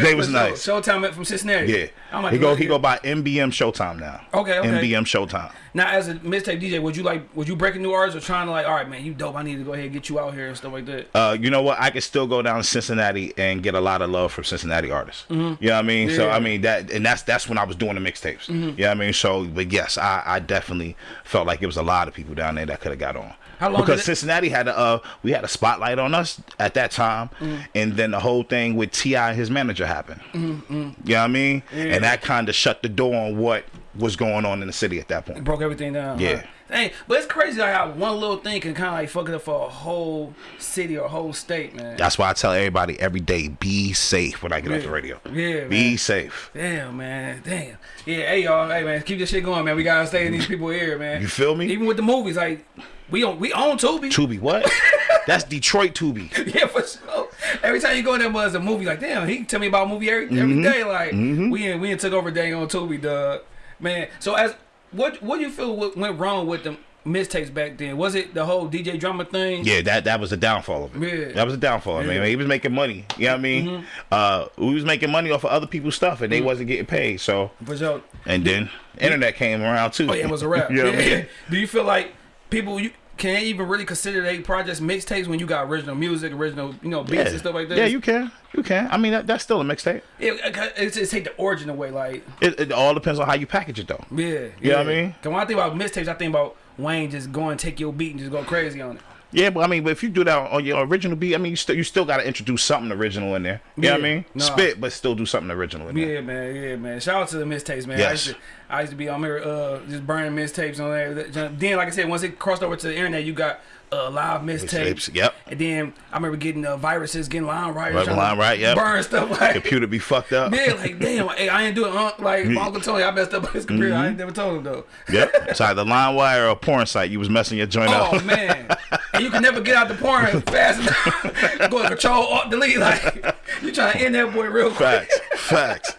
they was nice. Showtime from Cincinnati. Yeah. I'm like, he go he go by MBM Showtime now. Okay, okay. MBM Showtime. Now, as a mixtape DJ, would you like would you break a new artist or trying to like, all right, man, you dope. I need to go ahead and get you out here and stuff like that. uh, you know what? I could still go down to Cincinnati and get a lot of love from Cincinnati artists. You know what I mean? So Mm-hmm. Yeah. Mm-hmm. I mean that, and that's that's when I was doing the mixtapes. You know what I mean? So, but yes, I, I definitely felt like it was a lot of people down there that could have got on. How long Because it- Cincinnati had a uh, we had a spotlight on us at that time, Mm-hmm. and then the whole thing with T.I. and his manager happened. Mm-hmm. You know what I mean? And that kind of shut the door on what was going on in the city at that point. broke everything down. Yeah. Right. Dang, but it's crazy like how one little thing can kind of like fuck it up for a whole city or a whole state, man. That's why I tell everybody every day, be safe when I get off the radio. Yeah, Be man. safe. Damn, man. Damn. Yeah, hey y'all, hey man, keep this shit going, man. We gotta stay in these people here, man. You feel me? Even with the movies, like we own we own Tubi. Tubi, what? (laughs) That's Detroit Tubi. Yeah, for sure. Every time you go in there was a movie, like damn, he can tell me about a movie every every mm-hmm. day. Like mm-hmm. we in, we in took over day on Tubi, dog. Man, so as what what do you feel went wrong with the mistakes back then? Was it the whole DJ drama thing? Yeah, that that was the downfall of it. Yeah. That was the downfall. I mean, Yeah. Mm-hmm. he was making money. You know what I mean? Uh, we was making money off of other people's stuff, and they wasn't getting paid. So, For sure. and then internet came around too. Oh yeah, it was a (laughs) wrap. you know what I Yeah. mean? Do you feel like people you can they even really consider they projects mixtapes when you got original music, original you know beats Yeah. and stuff like that? yeah, you can, you can. I mean, that, that's still a mixtape. It, it's, it's take the origin away, like It, it all depends on how you package it, though. yeah, You yeah. know what I mean? Cause when I think about mixtapes, I think about Wayne just going take your beat and just go crazy on it. Yeah, but I mean, but if you do that on your original beat, I mean, you still you still got to introduce something original in there. You know what I mean? Nah. Spit, but still do something original in there. Yeah, man, yeah, man. Shout out to the mixtapes, man. I Yes. used to, I used to be on there, uh, just burning mixtapes on there. Then, like I said, once it crossed over to the internet, you got uh, live. Mixtapes, yep. And then I remember getting uh, viruses, getting line writers, Right, LimeWire, yep. burn stuff like. Computer be fucked up. (laughs) Yeah, like damn, hey, I ain't doing uh, like my Uncle Tony. I messed up his computer. I ain't never told him though. Yep. (laughs) It's The LimeWire or porn site. You was messing your joint Oh up. Oh man, and you can never get out the porn (laughs) fast enough. Go to control alt delete like you trying to end that boy real quick. Facts. Facts.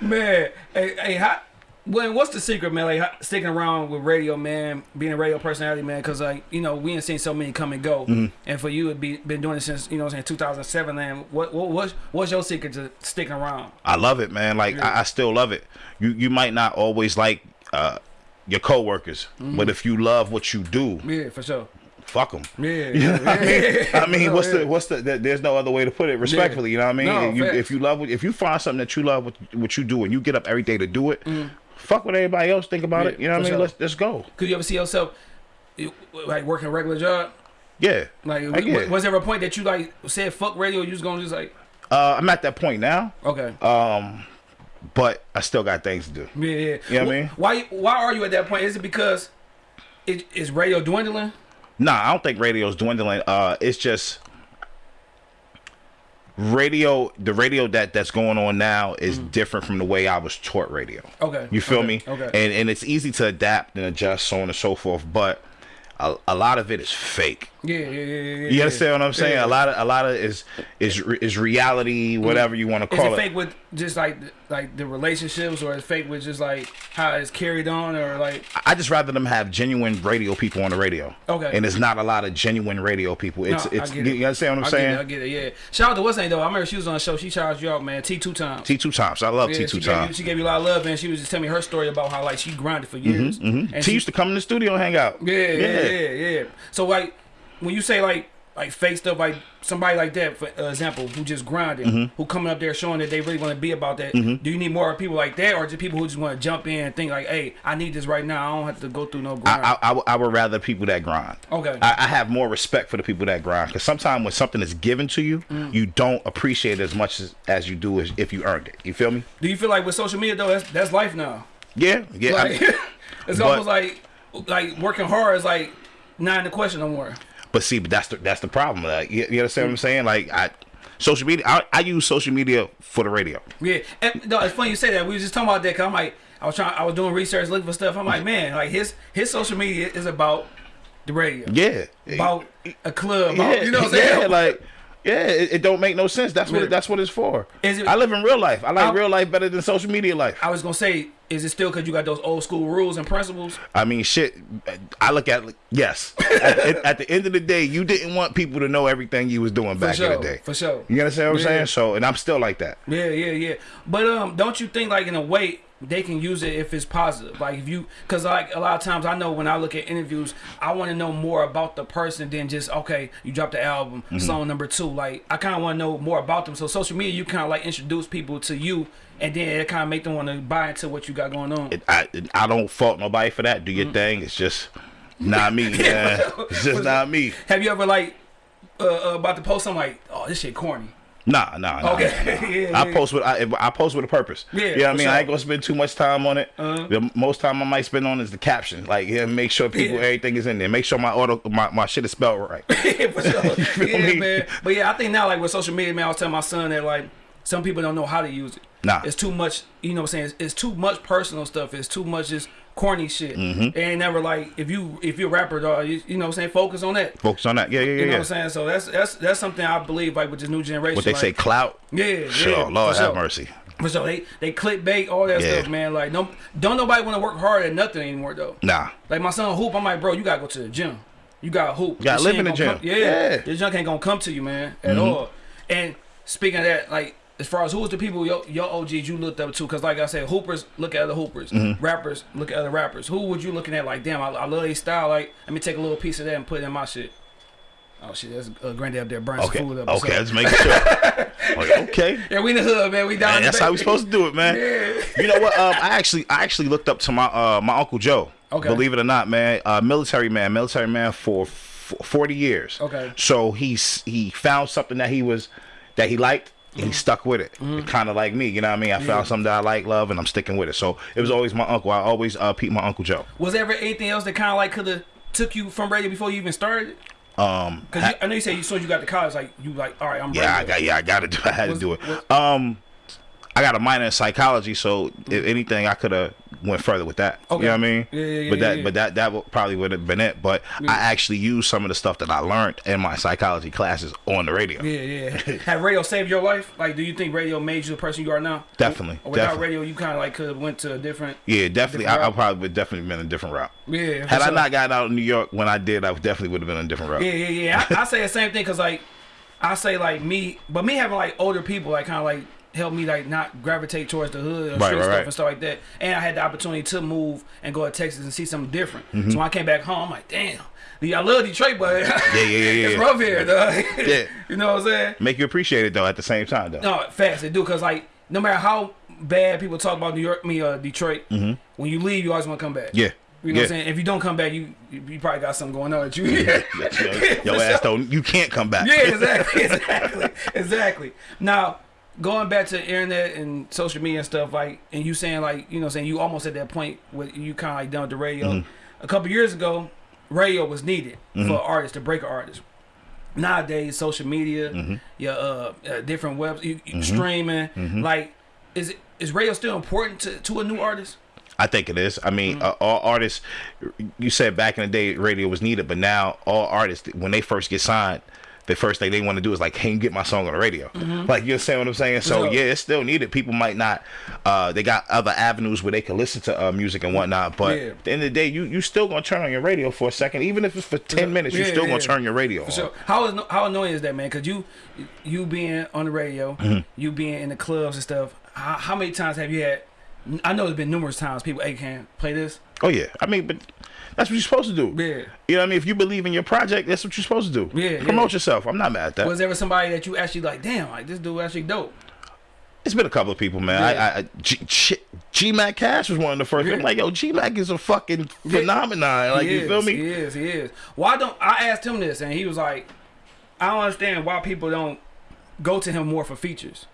Man, hey, hey, how, when what's the secret, man? Like sticking around with radio, man, being a radio personality, man, because like you know we ain't seen so many come and go, Mm-hmm. and for you, it be been doing it since you know saying 2007. Man, what what what's, what's your secret to sticking around? I love it, man. Like I, I still love it. You you might not always like uh, your coworkers, Mm-hmm. but if you love what you do, Yeah, for sure. fuck them. Yeah, (laughs) You know what I mean? I mean, No, what's yeah. the what's the? there- There's no other way to put it. Respectfully, you know what I mean? No, if, you, if you love, if you find something that you love, what, what you do, and you get up every day to do it, fuck what everybody else think about. Yeah, it. You know what I mean? sure. Let's let's go. Could you ever see yourself like working a regular job? Yeah. Like, was there a point that you like said fuck radio? You was gonna just like, Uh, I'm at that point now, okay, um, but I still got things to do. yeah, yeah. You know what I mean? Why why are you at that point? Is it because it is radio dwindling? Nah, I don't think radio's dwindling. Uh, it's just radio. The radio that that's going on now is mm. different from the way I was taught radio. Okay. You feel okay, me? Okay. And and it's easy to adapt and adjust, so on and so forth. But a, a lot of it is fake. Yeah, yeah, yeah, yeah. You understand what I'm saying? Yeah. A lot of a lot of is is is reality, mm-hmm. whatever you want to Is call it it. fake with just like like the relationships, or is fake with just like how it's carried on, or like I just rather them have genuine radio people on the radio. Okay. And it's not a lot of genuine radio people. It's No, I it's get you, it. you understand what I'm I saying? Get it, I get it. Yeah. Shout out to what's name though. I remember she was on the show. She charged you out, man. T two times. T two times. I love Yeah, T two times. she gave you a lot of love, and she was just telling me her story about how like she grinded for mm-hmm, years. Mm-hmm. And T she- used to come in the studio and hang out. Yeah, yeah, yeah, yeah. So like when you say like like fake stuff, like somebody like that, for example, who just grinding, Mm-hmm. who coming up there showing that they really want to be about that. Do you need more people like that, or just people who just want to jump in and think like, hey, I need this right now. I don't have to go through no grind. I, I, I, would- I would rather people that grind. Okay. I, I have more respect for the people that grind because sometimes when something is given to you, Mm. you don't appreciate it as much as, as you do as if you earned it. You feel me? Do you feel like with social media though, that's that's life now? Yeah, yeah. Like mean, (laughs) it's but- almost like like working hard is like not in the question no more. But see, but that's the that's the problem. Like, you, you understand what I'm saying? Like, I social media. I, I use social media for the radio. Yeah, and, no, it's funny you say that. We were just talking about that. Cause I'm like, I was trying, I was doing research, looking for stuff. I'm like, man, like his his social media is about the radio, Yeah, about a club, about, yeah, you know what I'm saying? Yeah, like. Yeah, it, it don't make no sense. That's what Yeah. that's what it's for. Is it- I live in real life. I like I- real life better than social media life. I was gonna say, is it still because you got those old school rules and principles? I mean, shit. I look at yes. at, the, at the end of the day, you didn't want people to know everything you was doing For back sure, in the day. for sure. You understand what I'm saying? So, and I'm still like that. Yeah, yeah, yeah. But um, don't you think like in a way they can use it if it's positive? Like if you, cause like a lot of times I know when I look at interviews, I want to know more about the person than just okay, you dropped the album, Mm-hmm. song number two. Like I kind of want to know more about them. So social media, you kind of like introduce people to you, and then it kind of make them want to buy into what you got going on. It, I it, I don't fault nobody for that. Do your thing. It's just not me, (laughs) man. It's just not me. Have you ever like uh, uh, about to post something like, oh, this shit corny? Nah, nah, nah. Okay. (laughs) (laughs) Yeah, I yeah. post with I, I post with a purpose. Yeah, you know what I mean. sure. I ain't gonna spend too much time on it. Uh-huh. The most time I might spend on is the caption. Like, yeah, make sure people Yeah. everything is in there. Make sure my auto my, my shit is spelled right. Yeah, for sure. yeah, me? man. But yeah, I think now like with social media, man, I was telling my son that like some people don't know how to use it. Nah. It's too much, you know what I'm saying? It's, it's too much personal stuff. It's too much just corny shit. Mm-hmm. It ain't never like if you if you're a rapper, dog, you, you know what I'm saying? Focus on that. Focus on that. Yeah, yeah, yeah. You know yeah. what I'm saying? So that's that's that's something I believe like with this new generation. What they like, say, clout. Yeah, Sure, yeah. Lord have sure. mercy. For sure. They they clickbait, all that Yeah. stuff, man. Like no don't nobody want to work hard at nothing anymore though. Nah. Like my son hoop, I'm like, bro, you gotta go to the gym. You gotta hoop. gotta This live in the gym. Come, yeah, Yeah. This junk ain't gonna come to you, man, at all. And speaking of that, like as far as who's the people your, your OGs you looked up to, because like I said, hoopers look at other hoopers, Mm-hmm. rappers look at other rappers. Who would you looking at? Like, damn, I, I love their style. Like, let me take a little piece of that and put it in my shit. Oh shit, that's uh, granddad up there burning Okay. some food up. Okay. Let's make sure. (laughs) Like, okay. Yeah, we in the hood, man. We down. Man, that's how we supposed to do it, man. (laughs) You know what? Um, I actually, I actually looked up to my uh my uncle Joe. Okay. Believe it or not, man, uh, military man, military man for f- forty years. Okay. So he's he found something that he was that he liked. And Mm-hmm. he stuck with it, kind of like me, you know what I mean. I found something that I like, love, and I'm sticking with it. So it was always my uncle. I always uh, peep my uncle Joe. Was there ever anything else that kind of like could have took you from radio before you even started? Um, Cause you, I know you said you as you got to college, like you like, all right, I'm yeah, I got, yeah, I got to do. I had Was- to do it. was- Um, I got a minor in psychology, so if anything, I could have went further with that. Okay. You know what I mean? Yeah, yeah, yeah, But that, but that, that probably would have been it. But I actually used some of the stuff that I learned in my psychology classes on the radio. Yeah, yeah. (laughs) Have radio saved your life? Like, do you think radio made you the person you are now? Definitely, Or without definitely. radio, you kind of like could have went to a different. Yeah, definitely. Different I, I probably would definitely been a different route. Yeah. Had I not gotten out of New York when I did, I definitely would have been a different route. Yeah, yeah, yeah. I, I say the same thing because like, I say like me, but me having like older people like kind of like help me like not gravitate towards the hood or Right, street right, stuff right. and stuff like that. And I had the opportunity to move and go to Texas and see something different. Mm-hmm. So when I came back home, I'm like, damn. I love Detroit, but yeah, yeah, yeah, (laughs) it's rough here, though. Yeah. (laughs) you know what I'm saying? Make you appreciate it though. At the same time, though. No, fast they do because like no matter how bad people talk about New York, me uh, Detroit, when you leave, you always want to come back. Yeah. You know yeah. what I'm saying? If you don't come back, you you, probably got something going on with you. (laughs) Yo, your ass don't. You can't come back. Yeah, exactly, exactly, exactly. Now, going back to the internet and social media and stuff, like, and you saying like, you know, saying you almost at that point where you kind of like done with the radio. Mm-hmm. A couple years ago, radio was needed for artists to break an artist. Nowadays, social media, Mm-hmm. your uh, uh, different webs, you, you streaming, Mm-hmm. like, is it is radio still important to, to a new artist? I think it is. I mean, Mm-hmm. uh, all artists. You said back in the day, radio was needed, but now all artists, when they first get signed, the first thing they want to do is like, "Hey, get my song on the radio." Like you understand what I'm saying? So sure. yeah, it's still needed. People might not. Uh, they got other avenues where they can listen to uh, music and whatnot. But Yeah. at the end of the day, you you still gonna turn on your radio for a second, even if it's for ten minutes. You Yeah, still gonna turn your radio on. So how is how annoying is that, man? Cause you you being on the radio, Mm-hmm. you being in the clubs and stuff. How, how many times have you had? I know there's been numerous times people, hey, can play this. Oh yeah, I mean, but that's what you're supposed to do. Yeah. You know what I mean? If you believe in your project, that's what you're supposed to do. Yeah, Promote yeah. yourself. I'm not mad at that. Was there ever somebody that you actually like? Damn, like this dude actually dope. It's been a couple of people, man. Yeah. I, I, G, G, G Mac Cash was one of the first. I'm like, yo, G Mac is a fucking phenomenon. Like, he you is, feel me? He is. He is. Why don't I asked him this and he was like, I don't understand why people don't go to him more for features.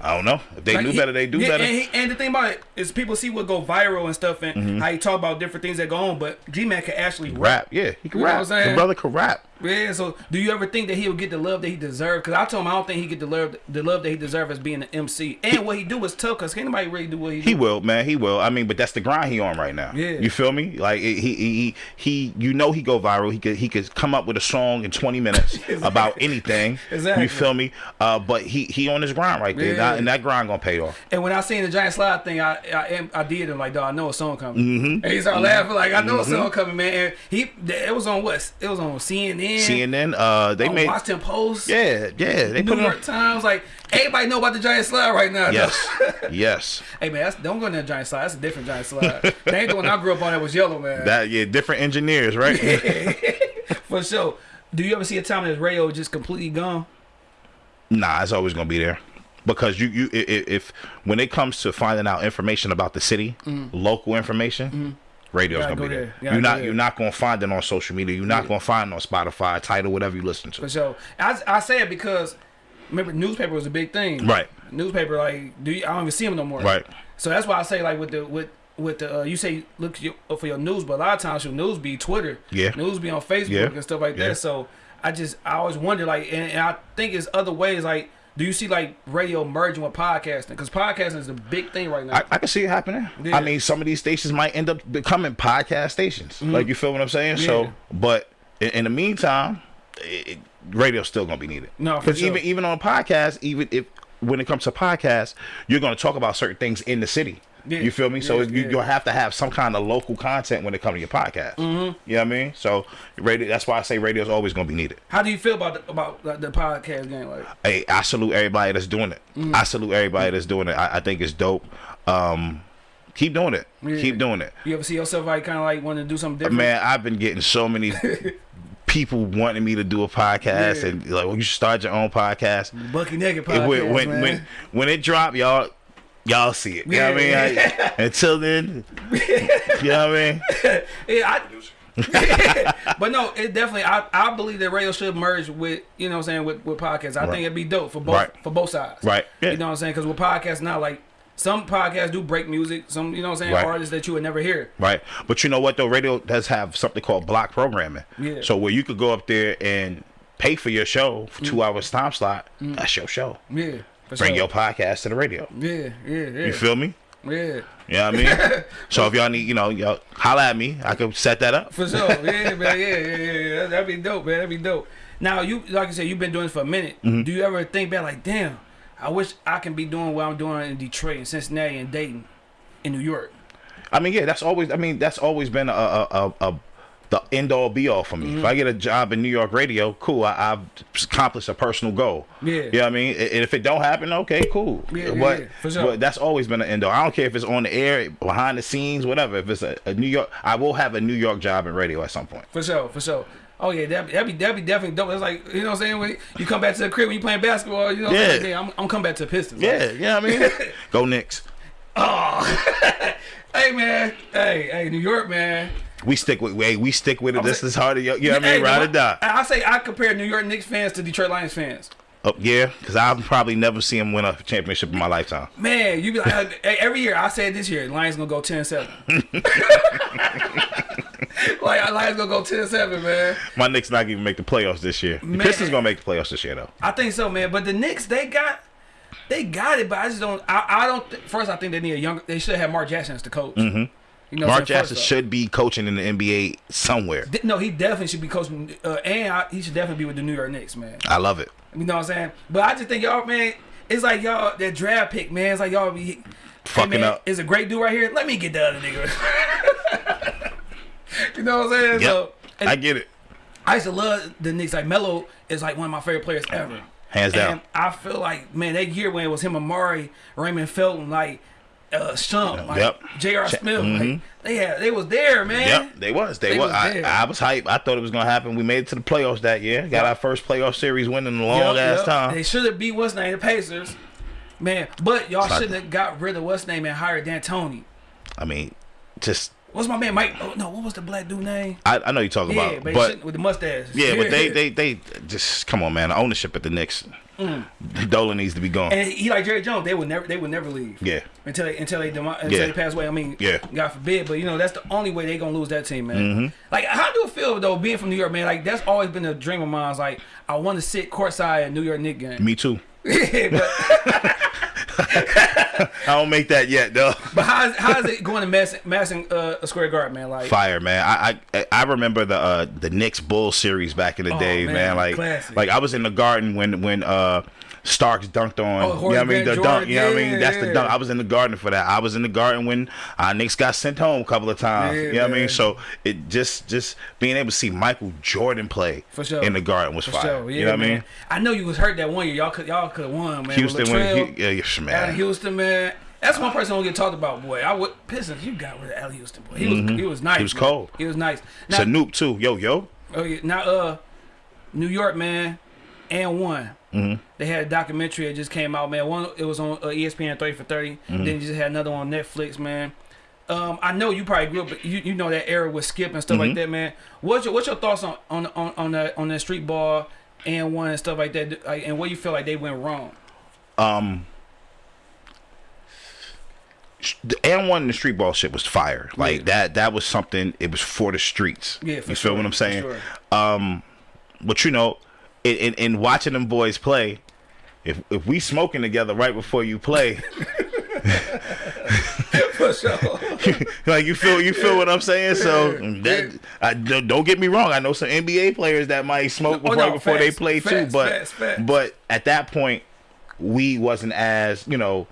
I don't know. If they Like, knew he- better, they do yeah, better. And, he, and the thing about it is, people see what go viral and stuff, and Mm-hmm. how you talk about different things that go on. But G Mac can actually rap. rap, yeah, he can You know rap. what I'm saying? The brother can rap. Yeah. So, do you ever think that he'll get the love that he deserved? Because I told him I don't think he get the love the love that he deserves as being an MC. And what he do is tough. Because can't nobody really do what he, He do. will, man. He will. I mean, but that's the grind he on right now. Yeah. You feel me? Like he he he, he you know he go viral. He could he could come up with a song in 20 minutes (laughs) about anything. Exactly. You feel me? Uh, but he he on his grind right there, Yeah. and that grind gonna pay off. And when I seen the giant slide thing, I I, I did him like, dog, I know a song coming. Mm-hmm. And he started laughing like, I know a song coming, man. And he it was on what? It was on CNN. CNN, uh, they on made Washington Post. yeah yeah they New put it on. York Times. Like everybody know about the giant slide right now. Yes, (laughs) yes. Hey man, that's, don't go in that giant slide. That's a different giant slide. that ain't the one I grew up on. That was yellow, man. That yeah, different engineers, right? (laughs) For sure. Do you ever see a time that radio just completely gone? nah, it's always gonna be there because you you i- i- if when it comes to finding out information about the city, local information. Radio's gonna be there. there. Gotta You're not you're not gonna find it on social media. You're not gonna find it on Spotify, Tidal, whatever you listen to. For sure. I, I say it because remember newspaper was a big thing. Right. Newspaper, like, do you, I don't even see them no more. Right. So that's why I say like with the with with the uh, you say look your, for your news, but a lot of times your news be Twitter. Yeah. News be on Facebook Yeah. and stuff like Yeah. that. So I just I always wonder like, and, and I think it's other ways like. Do you see like radio merging with podcasting? Because podcasting is a big thing right now. I, I can see it happening. Yeah. I mean, some of these stations might end up becoming podcast stations. Mm-hmm. Like you feel what I'm saying? Yeah. So, but in, in the meantime, it, radio's still gonna be needed. No, because sure. even even on a podcast, even if when it comes to podcasts, you're gonna talk about certain things in the city. Yeah. You feel me? So Yeah, you, yeah. you'll have to have some kind of local content when it comes to your podcast. Mm-hmm. You know what I mean? So radio. That's why I say radio's always gonna be needed. How do you feel about the, about the podcast game? Like, hey, I salute everybody that's doing it. Mm. I salute everybody that's doing it. I, I think it's dope. Um, keep doing it. Yeah. Keep doing it. you ever see yourself like kind of like wanting to do something different? Man, I've been getting so many (laughs) people wanting me to do a podcast Yeah. and like, well, you should start your own podcast. Bucky Naked podcast, when when, when when it drop, y'all y'all see it. You know what I mean? Yeah. I- until then, you know what I mean? (laughs) Yeah, I, (laughs) but no, it definitely. I, I believe that radio should merge with you know what I'm saying with, with podcasts. I Right. think it'd be dope for both Right. for both sides. Right. Yeah. You know what I'm saying? Because with podcasts now, like some podcasts do break music. Some you know what I'm saying Right. artists that you would never hear. Right. But you know what though? Radio does have something called block programming. Yeah. So where you could go up there and pay for your show for two mm. hours time slot. Mm. That's your show. Yeah. For Bring your podcast to the radio. Yeah. Yeah. Yeah. You feel me? yeah. You know what I mean? (laughs) so if y'all need, you know, y'all holla at me. I could set that up. For sure. Yeah, man. Yeah, yeah, yeah. (laughs) That'd be dope, man. That'd be dope. Now, you like I said, you've been doing this for a minute. Mm-hmm. Do you ever think back like, damn, I wish I can be doing what I'm doing in Detroit and Cincinnati and Dayton, in New York. I mean, yeah, that's always. I mean, that's always been a a, a, a the end all be all for me. Mm-hmm. If I get a job in New York radio, cool. I, I've accomplished a personal goal. Yeah. You know what I mean? And if it don't happen, okay, cool. Yeah, yeah, but, yeah, sure. but that's always been an end all. I don't care if it's on the air, behind the scenes, whatever. If it's a, a New York, I will have a New York job in radio at some point. For sure, for sure. Oh yeah, that'd be, that'd be, that'd be definitely dope. It's like you know what I'm saying. When you come back to the crib when you playing basketball, you know. What I'm, Yeah. saying? I'm, I'm coming back to the Pistons. like, Yeah, you know what I mean? (laughs) Go Knicks. (laughs) (laughs) hey man, hey hey New York man. We stick with hey, we stick with it. I'm This saying- is hard to you know what I mean? Ride or die. I, say I compare New York Knicks fans to Detroit Lions fans. Oh, yeah, because I've probably never seen him win a championship in my lifetime. Man, you be like (laughs) every year. I said this year, Lions gonna go 10-7. (laughs) (laughs) like Lions gonna go 10-7, man. My Knicks not even make the playoffs this year. The Man. Pistons gonna make the playoffs this year though. I think so, man. But the Knicks, they got, they got it. But I just don't. I, I don't. Th- first, I think they need a younger. They should have Mark Jackson as the coach. Mm-hmm. You know, Mark Jackson should be coaching in the NBA somewhere. No, he definitely should be coaching, uh, and I, he should definitely be with the New York Knicks, man. I love it. You know what I'm saying? But I just think y'all, man, it's like y'all that draft pick, man. It's like y'all be hey, Fucking man, up. Is a great dude right here. Let me get the other nigga. (laughs) you know what I'm saying? Yep. So, I get it. I used to love the Knicks. Like Melo is like one of my favorite players ever. Hands down. And I feel like man, that year when it was him, Amar'e, Raymond Felton, like uh, Shump, like Yep. J.R. Smith, mhm. like they had, they was there, man. Yep, they was. They, They was. was I. I was hype. I thought it was gonna happen. We made it to the playoffs that year. Got our first playoff series win in a long Yup, ass yup. time. They should have beat what's name the Pacers, man. But y'all shouldn't have got rid of what's name and hired D'Antoni. I mean, just What's my man Mike? Oh no, what was the black dude name? I, I know you're talking Yeah, about, but, but with the mustache. yeah, but they (laughs) they they just come on, man. The ownership at the Knicks, Dolan needs to be gone. Mm. and he like Jerry Jones. They would never they would never leave. Yeah, Until they until they demo- until Yeah. they pass away. I mean, Yeah. God forbid. But you know that's the only way they gonna lose that team, man. Mm-hmm. Like, how do it feel though being from New York, man? Like that's always been a dream of mine. Like I want to sit courtside at New York Knicks game. me too. (laughs) but (laughs) (laughs) I don't make that yet though. (laughs) but how is, how is it going to Madison, Madison uh, Square Garden, man? Like Fire, man. I I, I remember the uh, the Knicks Bull series back in the Oh, day, man. man, Like classic. like I was in the garden when when uh Starks dunked on. Oh, you know what I mean? The Van dunk. You know what I mean? That's the dunk. I was in the garden for that. I was in the garden when uh, Knicks got sent home a couple of times. You know what I mean? So it just just being able to see Michael Jordan play For sure. in the garden was For fire. sure, yeah, you know what I mean? I know you was hurt that one year. Y'all could y'all could have won, man. Houston with when he, yeah, yes, man. Houston, man. That's one person who don't get talked about, boy. I would Pistons. You got of Allan Houston, boy. He was he was nice. Mm-hmm. He was man. cold. He was nice. Now, Sanoop too. Yo yo. oh yeah, now uh, New York, man, AND1. Mm-hmm. They had a documentary that just came out, man. One it was on uh, ESPN thirty for 30 Mm-hmm. Then you just had another one on Netflix, man. Um, I know you probably grew up, you, you know that era with Skip and stuff Mm-hmm. like that, man. What's your what's your thoughts on on on on that on that street ball AND1 and stuff like that, like, and where you feel like they went wrong? um the AND1 the street ball shit was fire. Like Yeah. that that was something it was for the streets. Yeah, for you sure, feel what I'm saying? sure. Um but you know, in, in in watching them boys play, if if we smoking together right before you play, (laughs) For sure. (laughs) like you feel you feel what I'm saying. So that I, don't don't get me wrong. I know some NBA players that might smoke Oh, before, no, before they facts, play too. But facts. but at that point, we wasn't as you know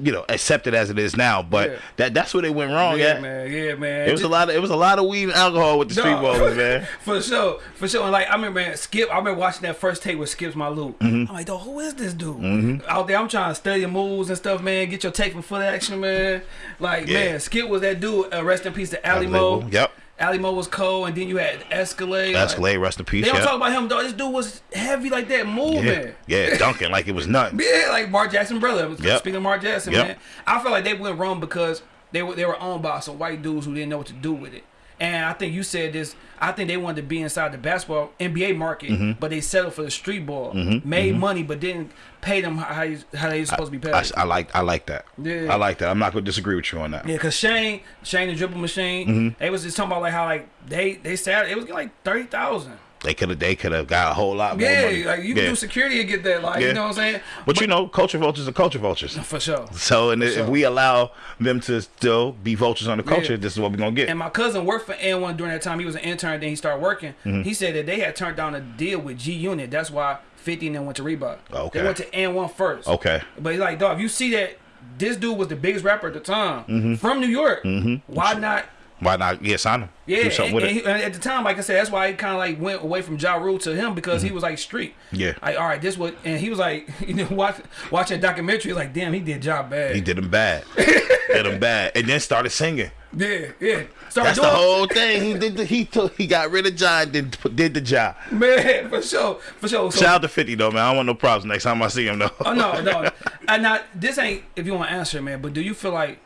you know accepted as it is now. But Yeah. that that's where they went wrong. yeah, at. man. Yeah, man. It was a lot of it was a lot of weed and alcohol with the street Dog. ballers, man. (laughs) for sure, for sure. And like I remember man, Skip. I remember watching that first tape with Skip's my loop. Mm-hmm. I'm like, dog, who is this dude? Out there, I'm trying to study moves and stuff, man. Get your take from Footaction, man. Like, Yeah. man, Skip was that dude. Uh, rest in peace to Alimoe. Yep. Alimoe was cold, and then you had Escalade. like- Escalade, rest in peace. They don't Yeah. talk about him, dog. This dude was heavy like that, yeah. moving. yeah, dunking like it was nothing. (laughs) Yeah, like Mark Jackson brother. Yep. Speaking of Mark Jackson, Yep. man, I feel like they went wrong because they were they were owned by some white dudes who didn't know what to do with it. And I think you said this. I think they wanted to be inside the basketball NBA market, Mm-hmm. but they settled for the street ball. Made money, but didn't pay them how you, how they supposed to be paid. I, I like I like that. Yeah. I like that. I'm not gonna disagree with you on that. yeah, cause Shane, Shane the dribble machine, Mm-hmm. they was just talking about like how like they they said it was like thirty thousand. They could have they could have got a whole lot more Yeah, money. like you can do security and get that. Like Yeah. you know what I'm saying? But, you know, culture vultures are culture vultures. For sure. So and if sure. we allow them to still be vultures on the culture, Yeah. this is what we're gonna get. And my cousin worked for AND1 during that time. He was an intern, then he started working. Mm-hmm. He said that they had turned down a deal with G Unit. That's why 50 and then went to Reebok. Okay. They went to AND1 first. okay. But he's like, dog, if you see that this dude was the biggest rapper at the time Mm-hmm. from New York, why not? Why not? Yeah, sign him. Yeah, Do something and, with and it. he, and at the time, like I said, that's why he kind of like went away from Ja Rule to him because he was like street. Mm-hmm. Yeah. Like, all right, this what, and he was like, (laughs) you know, watch, watching a documentary, like, damn, he did job bad. He did him bad. (laughs) did him bad. And then started singing. Yeah, yeah. Started That's the whole thing. He did the he took he got rid of John, did did the job. Man, (laughs) for sure, for sure. So, Shout out to 50 though, man. I don't want no problems next time I see him though. Oh no, no. And now this ain't if you want to answer, man. But do you feel like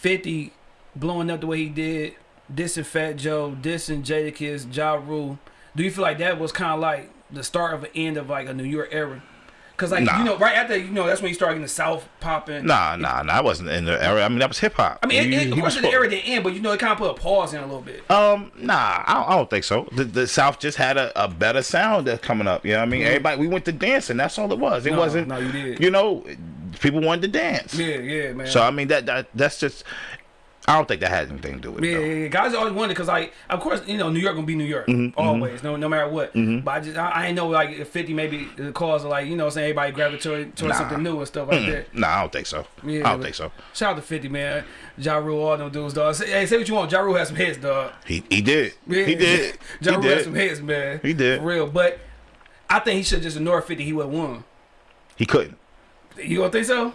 Fifty blowing up the way he did, dissing Fat Joe, dissing Jadakiss, Ja Rule? Do you feel like that was kind of like the start of an end of like a New York era? Cause like Nah. you know, right after you know, that's when you start getting the South popping. Nah, nah, nah. I wasn't in the era. I mean, that was hip hop. I mean, it, He- it, of course, was the era didn't end, but you know, it kind of put a pause in a little bit. Um, nah, I don't, I don't think so. The, the South just had a, a better sound that's coming up. You know what I mean? Everybody, we went to dancing. That's all it was. It. No, wasn't. no, you did. You know, people wanted to dance. Yeah, yeah, man. So I mean, that that that's just. I don't think that has anything to do with Yeah, it. yeah, though. yeah. guys always wonder because, like, of course, you know, New York gonna be New York Mm-hmm, always, no, no matter what. But I just, I, I ain't know like if Fifty maybe the cause of like, you know, what I'm saying everybody gravitate towards Nah. something new and stuff like that. Nah, I don't think so. Yeah, I don't think so. Shout out to Fifty, man. Ja Rule, all them dudes, dog. Say, hey, say what you want. Ja Rule has some hits, dog. He he did. Yeah. He did. (laughs) ja Rule has some hits, man. He did. for real. But I think he should just ignore Fifty. He would have won. He couldn't. You don't think so?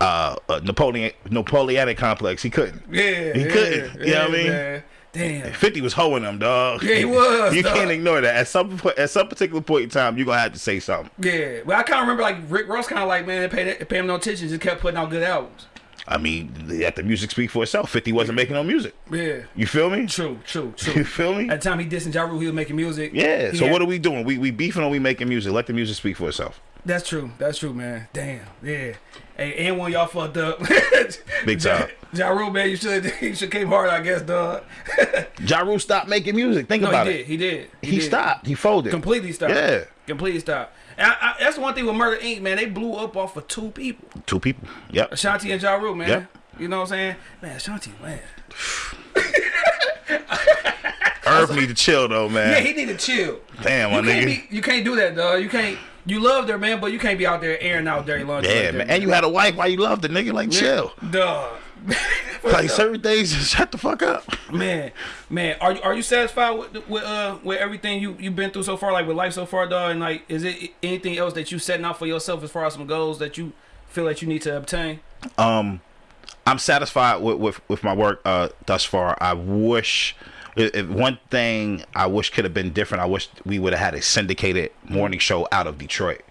Uh, uh Napoleon Napoleonic complex. He couldn't. Yeah, He yeah, couldn't. You know what I mean? man. Damn. 50 was hoeing him, dog. Yeah, he was, (laughs) you dog. can't ignore that. At some po- at some particular point in time, you're gonna have to say something. Yeah, but I kind of remember like Rick Ross, kind of like man, pay, pay him no attention, just kept putting out good albums. I mean, let the music speak for itself. 50 wasn't making no music. Yeah, You feel me? true, true, (laughs) true. You feel me? At the time he dissing Ja Rule, he was making music. Yeah. He So had- what are we doing? We we beefing or we making music? Let the music speak for itself. That's true. That's true, man. Damn. Yeah. Hey, and when y'all fucked up. (laughs) Big time. Ja Rule, man, you should (laughs) you should came hard, I guess, dog. (laughs) Ja Rule stopped making music. Think no, about he did. it. He did. He, did. stopped. He folded. Completely stopped. Yeah. Completely stopped. And I, I, that's the one thing with Murder Inc. Man, they blew up off of two people, Two people. Yep. Ashanti and Ja Rule, man. Yep. You know what I'm saying? Man, Ashanti, man. Irv need to chill though, man. Yeah, he need to chill. Damn, my you can't nigga. be, you can't do that, dog. You can't. You loved her, man, but you can't be out there airing out dirty laundry. yeah, like man. And you had a wife. Why you loved the nigga? Like chill. dog. (laughs) Like certain things, just shut the fuck up. Man, man, are you are you satisfied with with uh with everything you you've been through so far, like with life so far, dog? And like, is it anything else that you setting out for yourself as far as some goals that you feel that you need to obtain? um I'm satisfied with with, with my work uh thus far. I wish one thing I wish could have been different. I wish we would have had a syndicated morning show out of Detroit.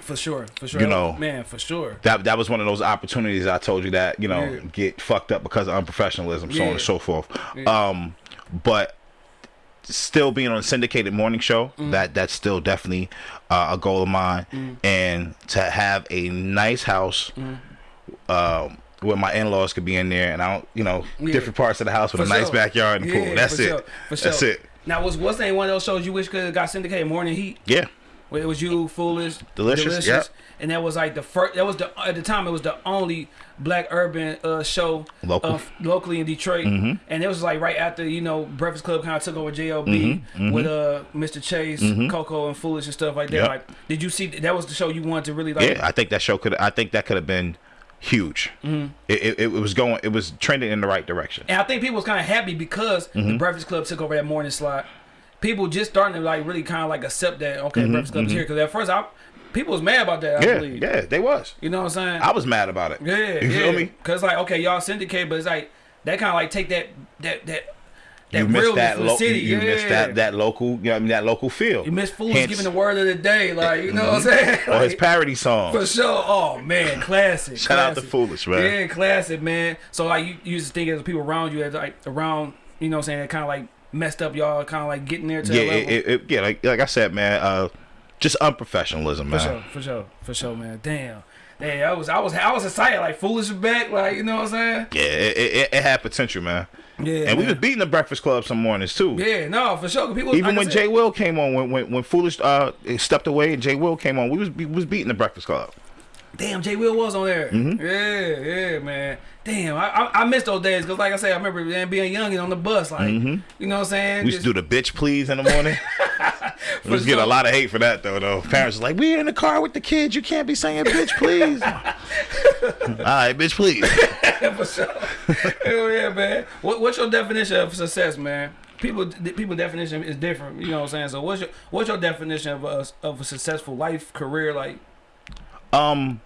For sure, for sure. You know. man, for sure. That that was one of those opportunities I told you that you know Yeah. get fucked up because of unprofessionalism, so on and so forth. Yeah. Um, but still being on a syndicated morning show Mm. that that's still definitely uh, a goal of mine and to have a nice house Mm. um, where my in-laws could be in there and i don't you know Yeah. different parts of the house with For a nice backyard and Yeah, pool that's it sure, that's sure. it Now was what's the name one of those shows you wish could have got syndicated? Morning Heat. yeah Where it was you, Foolish, Delicious, yep. and that was like the first. That was the at the time it was the only black urban uh, show Local. uh, locally in Detroit, Mm-hmm. and it was like right after you know Breakfast Club kind of took over JLB Mm-hmm, with uh Mr. Chase, Coco, and Foolish and stuff like that. Yep. Like, did you see that was the show you wanted to really like? yeah i think that show could i think that could have been huge Mm-hmm. it, it, it was going it was trending in the right direction And I think people was kind of happy because Mm-hmm. the Breakfast Club took over that morning slot. People just starting to like really kind of like accept that okay, Breakfast Club's here because at first I people was mad about that. I Mm-hmm, yeah believe. yeah they was You know what I'm saying? i was mad about it Yeah, you yeah. feel me Cause like okay, y'all syndicate, but it's like that kind of like take that that that you missed that from the lo- city. you yeah. missed that that local you know, I mean, that local feel You miss fools Hence- giving the word of the day, like you know what I'm saying? (laughs) or his parody song for sure. Oh man, classic. Shout out to. Foolish, man. Yeah, classic, man. So like you, you just think as people around you, like around, you know what I'm saying, kind of like messed up y'all, kind of like getting there to yeah, it, it, it- yeah, like like I said, man, uh, just unprofessionalism, man. For sure, for sure, for sure, man. Damn, damn. I was, I was, I was excited. Like foolish is back. Like you know what I'm saying? Yeah, it, it, it had potential, man. Yeah. and we was beating the Breakfast Club some mornings too. Yeah, no, for sure. People, Even like when Jay Will came on, when when, when Foolish uh stepped away and Jay Will came on, we was we was beating the Breakfast Club. Damn, Jay Will was on there. Mm-hmm. Yeah, yeah, man. Damn, I, I, I miss those days because, like I said, I remember man, being young and on the bus, like you know what I'm saying. We used to do the bitch please in the morning. (laughs) we used to get a lot of hate for that though. Though parents was like, "We're in the car with the kids. You can't be saying bitch please." (laughs) All right, bitch please. (laughs) for sure. Hell yeah, man. What, what's your definition of success, man? People, people definition is different. You know what I'm saying. So what's your what's your definition of a of a successful life career? Like, um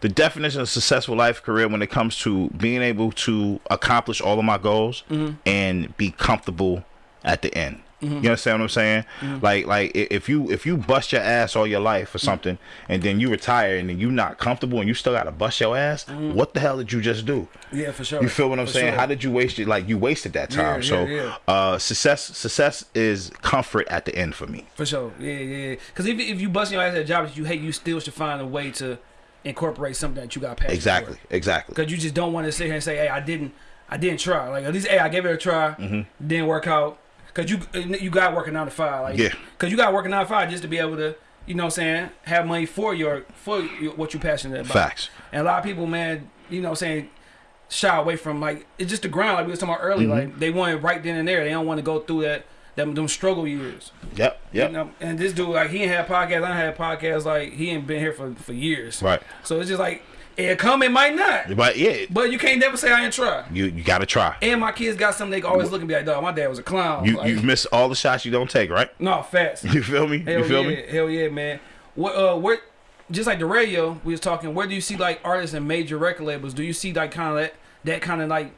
the definition of successful life career when it comes to being able to accomplish all of my goals and be comfortable at the end. Mm-hmm. You understand what I'm saying? Mm-hmm. Like like if you if you bust your ass all your life for mm-hmm. something and then you retire and then you not comfortable and you still gotta bust your ass, what the hell did you just do? yeah, for sure. You feel what I'm For saying? sure. How did you waste it? Like you wasted that time. yeah, so yeah. uh success success is comfort at the end for me. For sure, yeah, yeah. Because if, if you bust your ass at a job that you hate, you still should find a way to incorporate something that you got passion Exactly. Exactly. Because you just don't want to sit here and say, "Hey, I didn't, I didn't try." Like at least, hey, I gave it a try, didn't work out. Because you you got working nine to five, like Yeah. Because you got working nine to five just to be able to, you know, what I'm saying, have money for your for your, what you're passionate about. Facts. And a lot of people, man, you know, what I'm saying shy away from like it's just the grind, like we was talking about earlier. Mm-hmm. Like they want it right then and there. They don't want to go through that them them struggle years. Yep. Yep. You know, and this dude, like, he ain't had podcasts. I had podcasts. Like, he ain't been here for, for years. Right. So it's just like, it come, it might not. But yeah, But you can't never say I ain't try. you you gotta try. And my kids got something they can always look and be like, dog, my dad was a clown. You like, you miss all the shots you don't take, right? no, facts. (laughs) You feel me? Hell you feel yeah, me? hell yeah, man. What uh, what just like the radio we was talking, where do you see like artists and major record labels? Do you see like kind of that that kind of like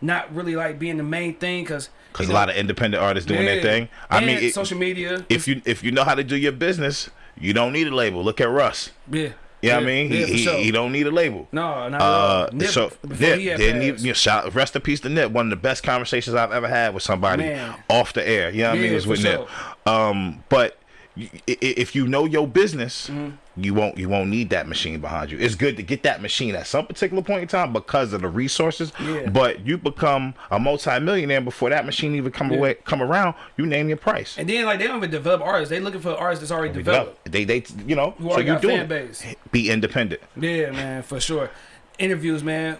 not really like being the main thing? Cause Because a know, lot of independent artists doing their yeah. thing. I And mean, it, social media. if you if you know how to do your business, you don't need a label. Look at Russ. yeah, You know what I mean? yeah, he, for he, sure. he don't need a label. No, not Uh, at all. Nip, so before Nip he had didn't even you know, shout, rest in peace to Nip. One of the best conversations I've ever had with somebody Man. off the air. You know what I mean? Yeah, It was for with Nip. Um, but y- i- i- if you know your business, Mm-hmm. You won't you won't need that machine behind you. It's good to get that machine at some particular point in time because of the resources. Yeah. But you become a multimillionaire before that machine even come away come around. You name your price. And then like they don't even develop artists. They looking for artists that's already developed. They they you know Who so you doing fan base. Be independent. Yeah, man, for sure. Interviews, man.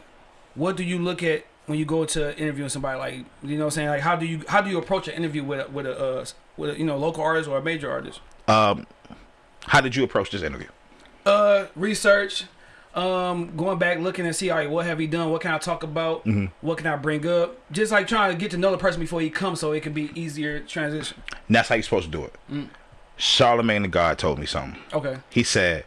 What do you look at when you go to interviewing somebody? Like, you know, what I'm saying like how do you how do you approach an interview with a, with a uh, with a, you know local artist or a major artist? Um, how did you approach this interview? Uh, research. Um, going back looking and see, all right, what have he done? What can I talk about? Mm-hmm. What can I bring up? Just like trying to get to know the person before he comes, so it can be easier transition. And that's how you're supposed to do it. Mm. Charlamagne the God told me something. Okay, He said,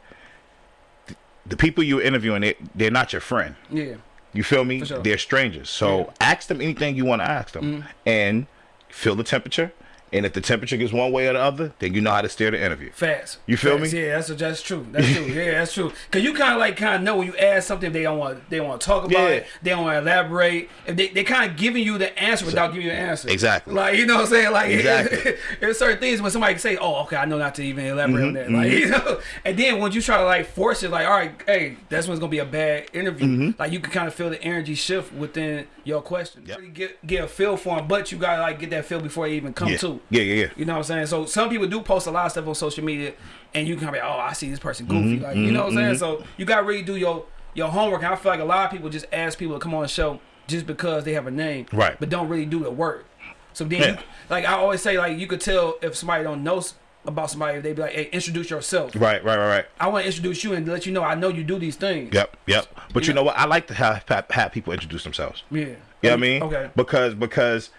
"The people you're interviewing, they, they're not your friend. yeah, You feel me? Sure. They're strangers. So Yeah. Ask them anything you want to ask them, and feel the temperature, And if the temperature gets one way or the other, then you know how to steer the interview. Facts. You feel me? Yeah, that's that's true. That's true. (laughs) yeah, that's true. Cause you kind of like kind of know when you ask something they don't want they want to talk about Yeah. it. They don't want to elaborate. If they they kind of giving you the answer without giving you the answer. Exactly. Like you know what I'm saying? Like (laughs) Exactly. there's certain things when somebody can say, "Oh, okay, I know not to even elaborate on Mm-hmm, that." Like (laughs) you know, and then once you try to like force it, like, all right, hey, that's when it's gonna be a bad interview. Mm-hmm. Like you can kind of feel the energy shift within your question. Yep. Get get a feel for them, but you gotta like get that feel before they even come Yeah. to. Yeah, yeah, yeah. You know what I'm saying? So some people do post a lot of stuff on social media, and you can be, oh, I see this person Mm-hmm, goofy, like you know what I'm saying. So you got to really do your your homework. And I feel like a lot of people just ask people to come on the show just because they have a name, Right. But don't really do the work. So then, Yeah. you, like I always say, like you could tell if somebody don't know about somebody, they'd be like, hey, introduce yourself. Right, right, right, right. I want to introduce you and let you know I know you do these things. Yep, yep. But you Yeah. know what? I like to have have, people introduce themselves. Yeah. You know what I mean? Okay. Because because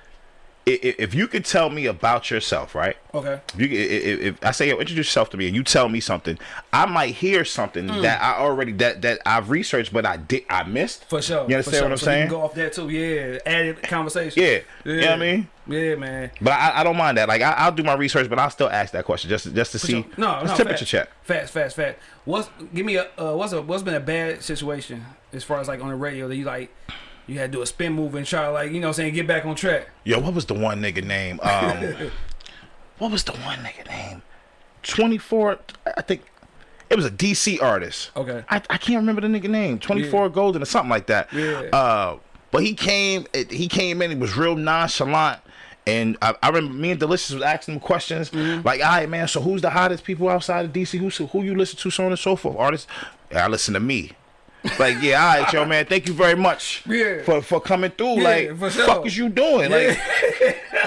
if you could tell me about yourself, right? Okay. If, you, i- i- if I say, yo, introduce yourself to me, and you tell me something, I might hear something Mm. that I already that that I've researched, but I did I missed. For sure. You understand for sure. what I'm so saying? You can go off that too. Yeah. Added conversation. Yeah. You know what I mean? Yeah, man. But I, I don't mind that. Like I, I'll do my research, but I'll still ask that question just just to see. Sure. No, no, temperature fast, check. Fast, fast, fast. What's give me a uh, what's a what's been a bad situation as far as like on the radio that you like you had to do a spin move and try to like you know what I'm saying get back on track. Yo, what was the one nigga name? Um, (laughs) what was the one nigga name? Twenty four. I think it was a DC artist. Okay. I, I can't remember the nigga name. Twenty four Golden or something like that. Yeah. Uh, but he came. it- He came in. He was real nonchalant. And I, I remember me and Delicious was asking him questions Mm-hmm. like, "All right, man. So who's the hottest people outside of DC? Who who you listen to, so on and so forth? Artists? I listen to me. Like, yeah, all right, yo, man. Thank you very much Yeah. for for coming through. Yeah, like, for sure. fuck is you doing? Like,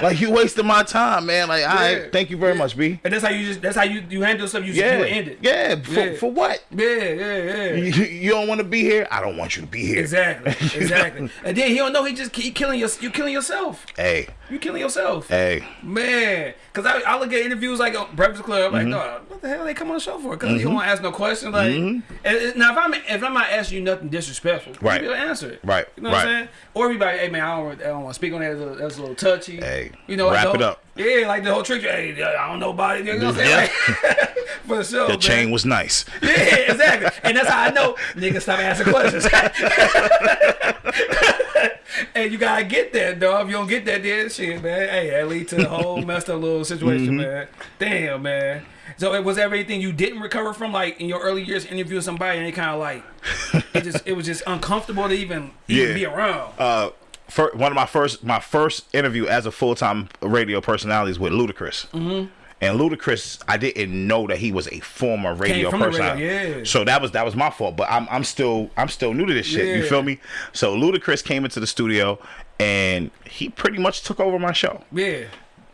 like you wasting my time, man. Like, all Yeah. thank you very much, B. And that's how you just that's how you you handle stuff. You Yeah, you end it. yeah. For, Yeah. for what? Yeah, yeah, yeah. You, you don't want to be here. I don't want you to be here. Exactly, (laughs) exactly. and then he don't know he just keep killing your you killing yourself. Hey, You killing yourself. hey. Man, because I, I look at interviews like on Breakfast Club, Mm-hmm. like, dog, what the hell they come on the show for? Because you don't want to ask no questions. Like, and, and now if I'm if I'm not asking you nothing disrespectful, Mm-hmm. Right. you to answer it. Right, You know what I'm saying? Or everybody, hey man, I don't, I don't want to speak on that. That's a, that's a little touchy. Hey, you know, wrap it up. Yeah, like the whole trick. Hey, I don't know about it. You know what I'm saying? Yeah. (laughs) For sure. The chain was nice. (laughs) Yeah, exactly. And that's how I know niggas stop asking questions. (laughs) and you gotta get that, dog. If you don't get that, then shit, man. Hey, that lead to the whole messed up little situation, Mm-hmm. man. Damn, man. So it was everything you didn't recover from, like in your early years, interviewing somebody, and it kind of like it just it was just uncomfortable to even even Yeah. be around. Uh, fir- one of my first my first interview as a full time radio personality is with Ludacris. Mm-hmm. And Ludacris, I didn't know that he was a former radio personality. yeah. So that was that was my fault. But I'm I'm still I'm still new to this shit. You feel me? So Ludacris came into the studio and he pretty much took over my show. yeah,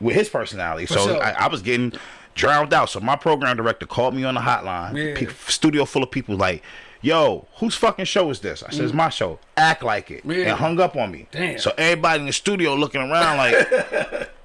with his personality. so sure. I, I was getting drowned out. So my program director called me on the hotline. Yeah. Pe- studio full of people like, "Yo, whose fucking show is this?" I said, "It's my show." Act like it, Mm. Yeah. and hung up on me. Damn. So everybody in the studio looking around like. (laughs)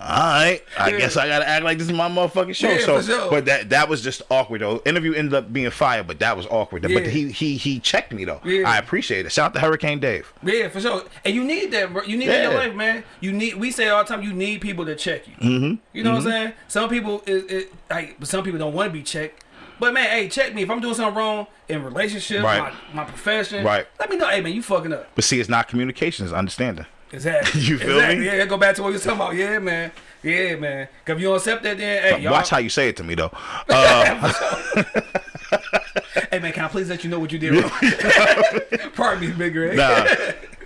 All right, I Yeah. guess I gotta act like this is my motherfucking show. Yeah, so, sure. but that that was just awkward though. Interview ended up being fired, but that was awkward. But he he he checked me though. Yeah. I appreciate it. Shout out to Hurricane Dave. yeah, for sure. And you need that, bro. You need that in your life, man. You need. We say all the time, you need people to check you. Mm-hmm. You know what I'm saying? Some people, is it, like, but some people don't want to be checked. But man, hey, check me if I'm doing something wrong in relationships, Right. my, my profession. Right. Let me know. Hey man, you fucking up. But see, it's not communication; it's understanding. Exactly. (laughs) You feel exactly. me? Yeah, go back to what was talking about. Yeah, man. Yeah, man. Cause if you don't accept that, then hey. Watch how you say it to me though. (laughs) Uh, (laughs) hey man, can I please let you know what you did wrong? Pardon me, Big Red. nah.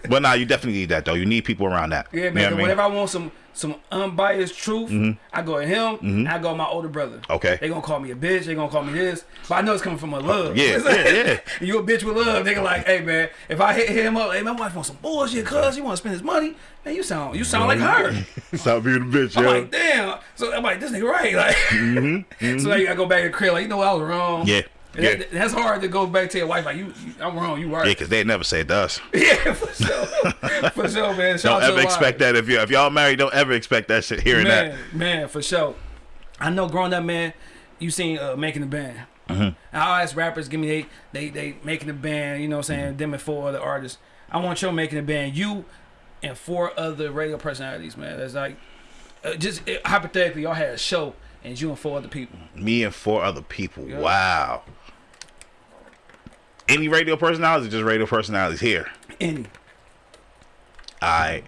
But nah, you definitely need that though. You need people around that. Yeah, You know man. what I mean? Whenever I want some some unbiased truth, I go to him. and I go to my older brother. Okay. They gonna call me a bitch. They gonna call me this, but I know it's coming from a love. Yeah, (laughs) yeah, yeah. you a bitch with love. Nigga, like, hey man, if I hit him up, hey my wife wants some bullshit, cuz you want to spend his money. Man, you sound you sound like her. Stop being a bitch, I'm like, damn. So I'm like, this nigga right. Like, (laughs) so like, I go back to the crib, like, you know what, I was wrong. Mm-hmm. Yeah, yeah. that- that's hard to go back to your wife, like, you, you I'm wrong, you right. Yeah, because they never said to us. Yeah, for sure. (laughs) for sure, man. Shout Don't ever expect wife. that if you if y'all married. Don't ever expect that shit. Hearing Man, that. man, for sure. I know growing up, man, you seen uh, making the band. Mm-hmm. I ask rappers, give me they, they, they making the band. You know what I'm saying? Them and four other artists. I want you making the band. You and four other radio personalities, man. That's like uh, just uh, hypothetically, y'all had a show and you and four other people. Me and four other people. Yeah. Wow. Any radio personalities? Just radio personalities here. Any. I,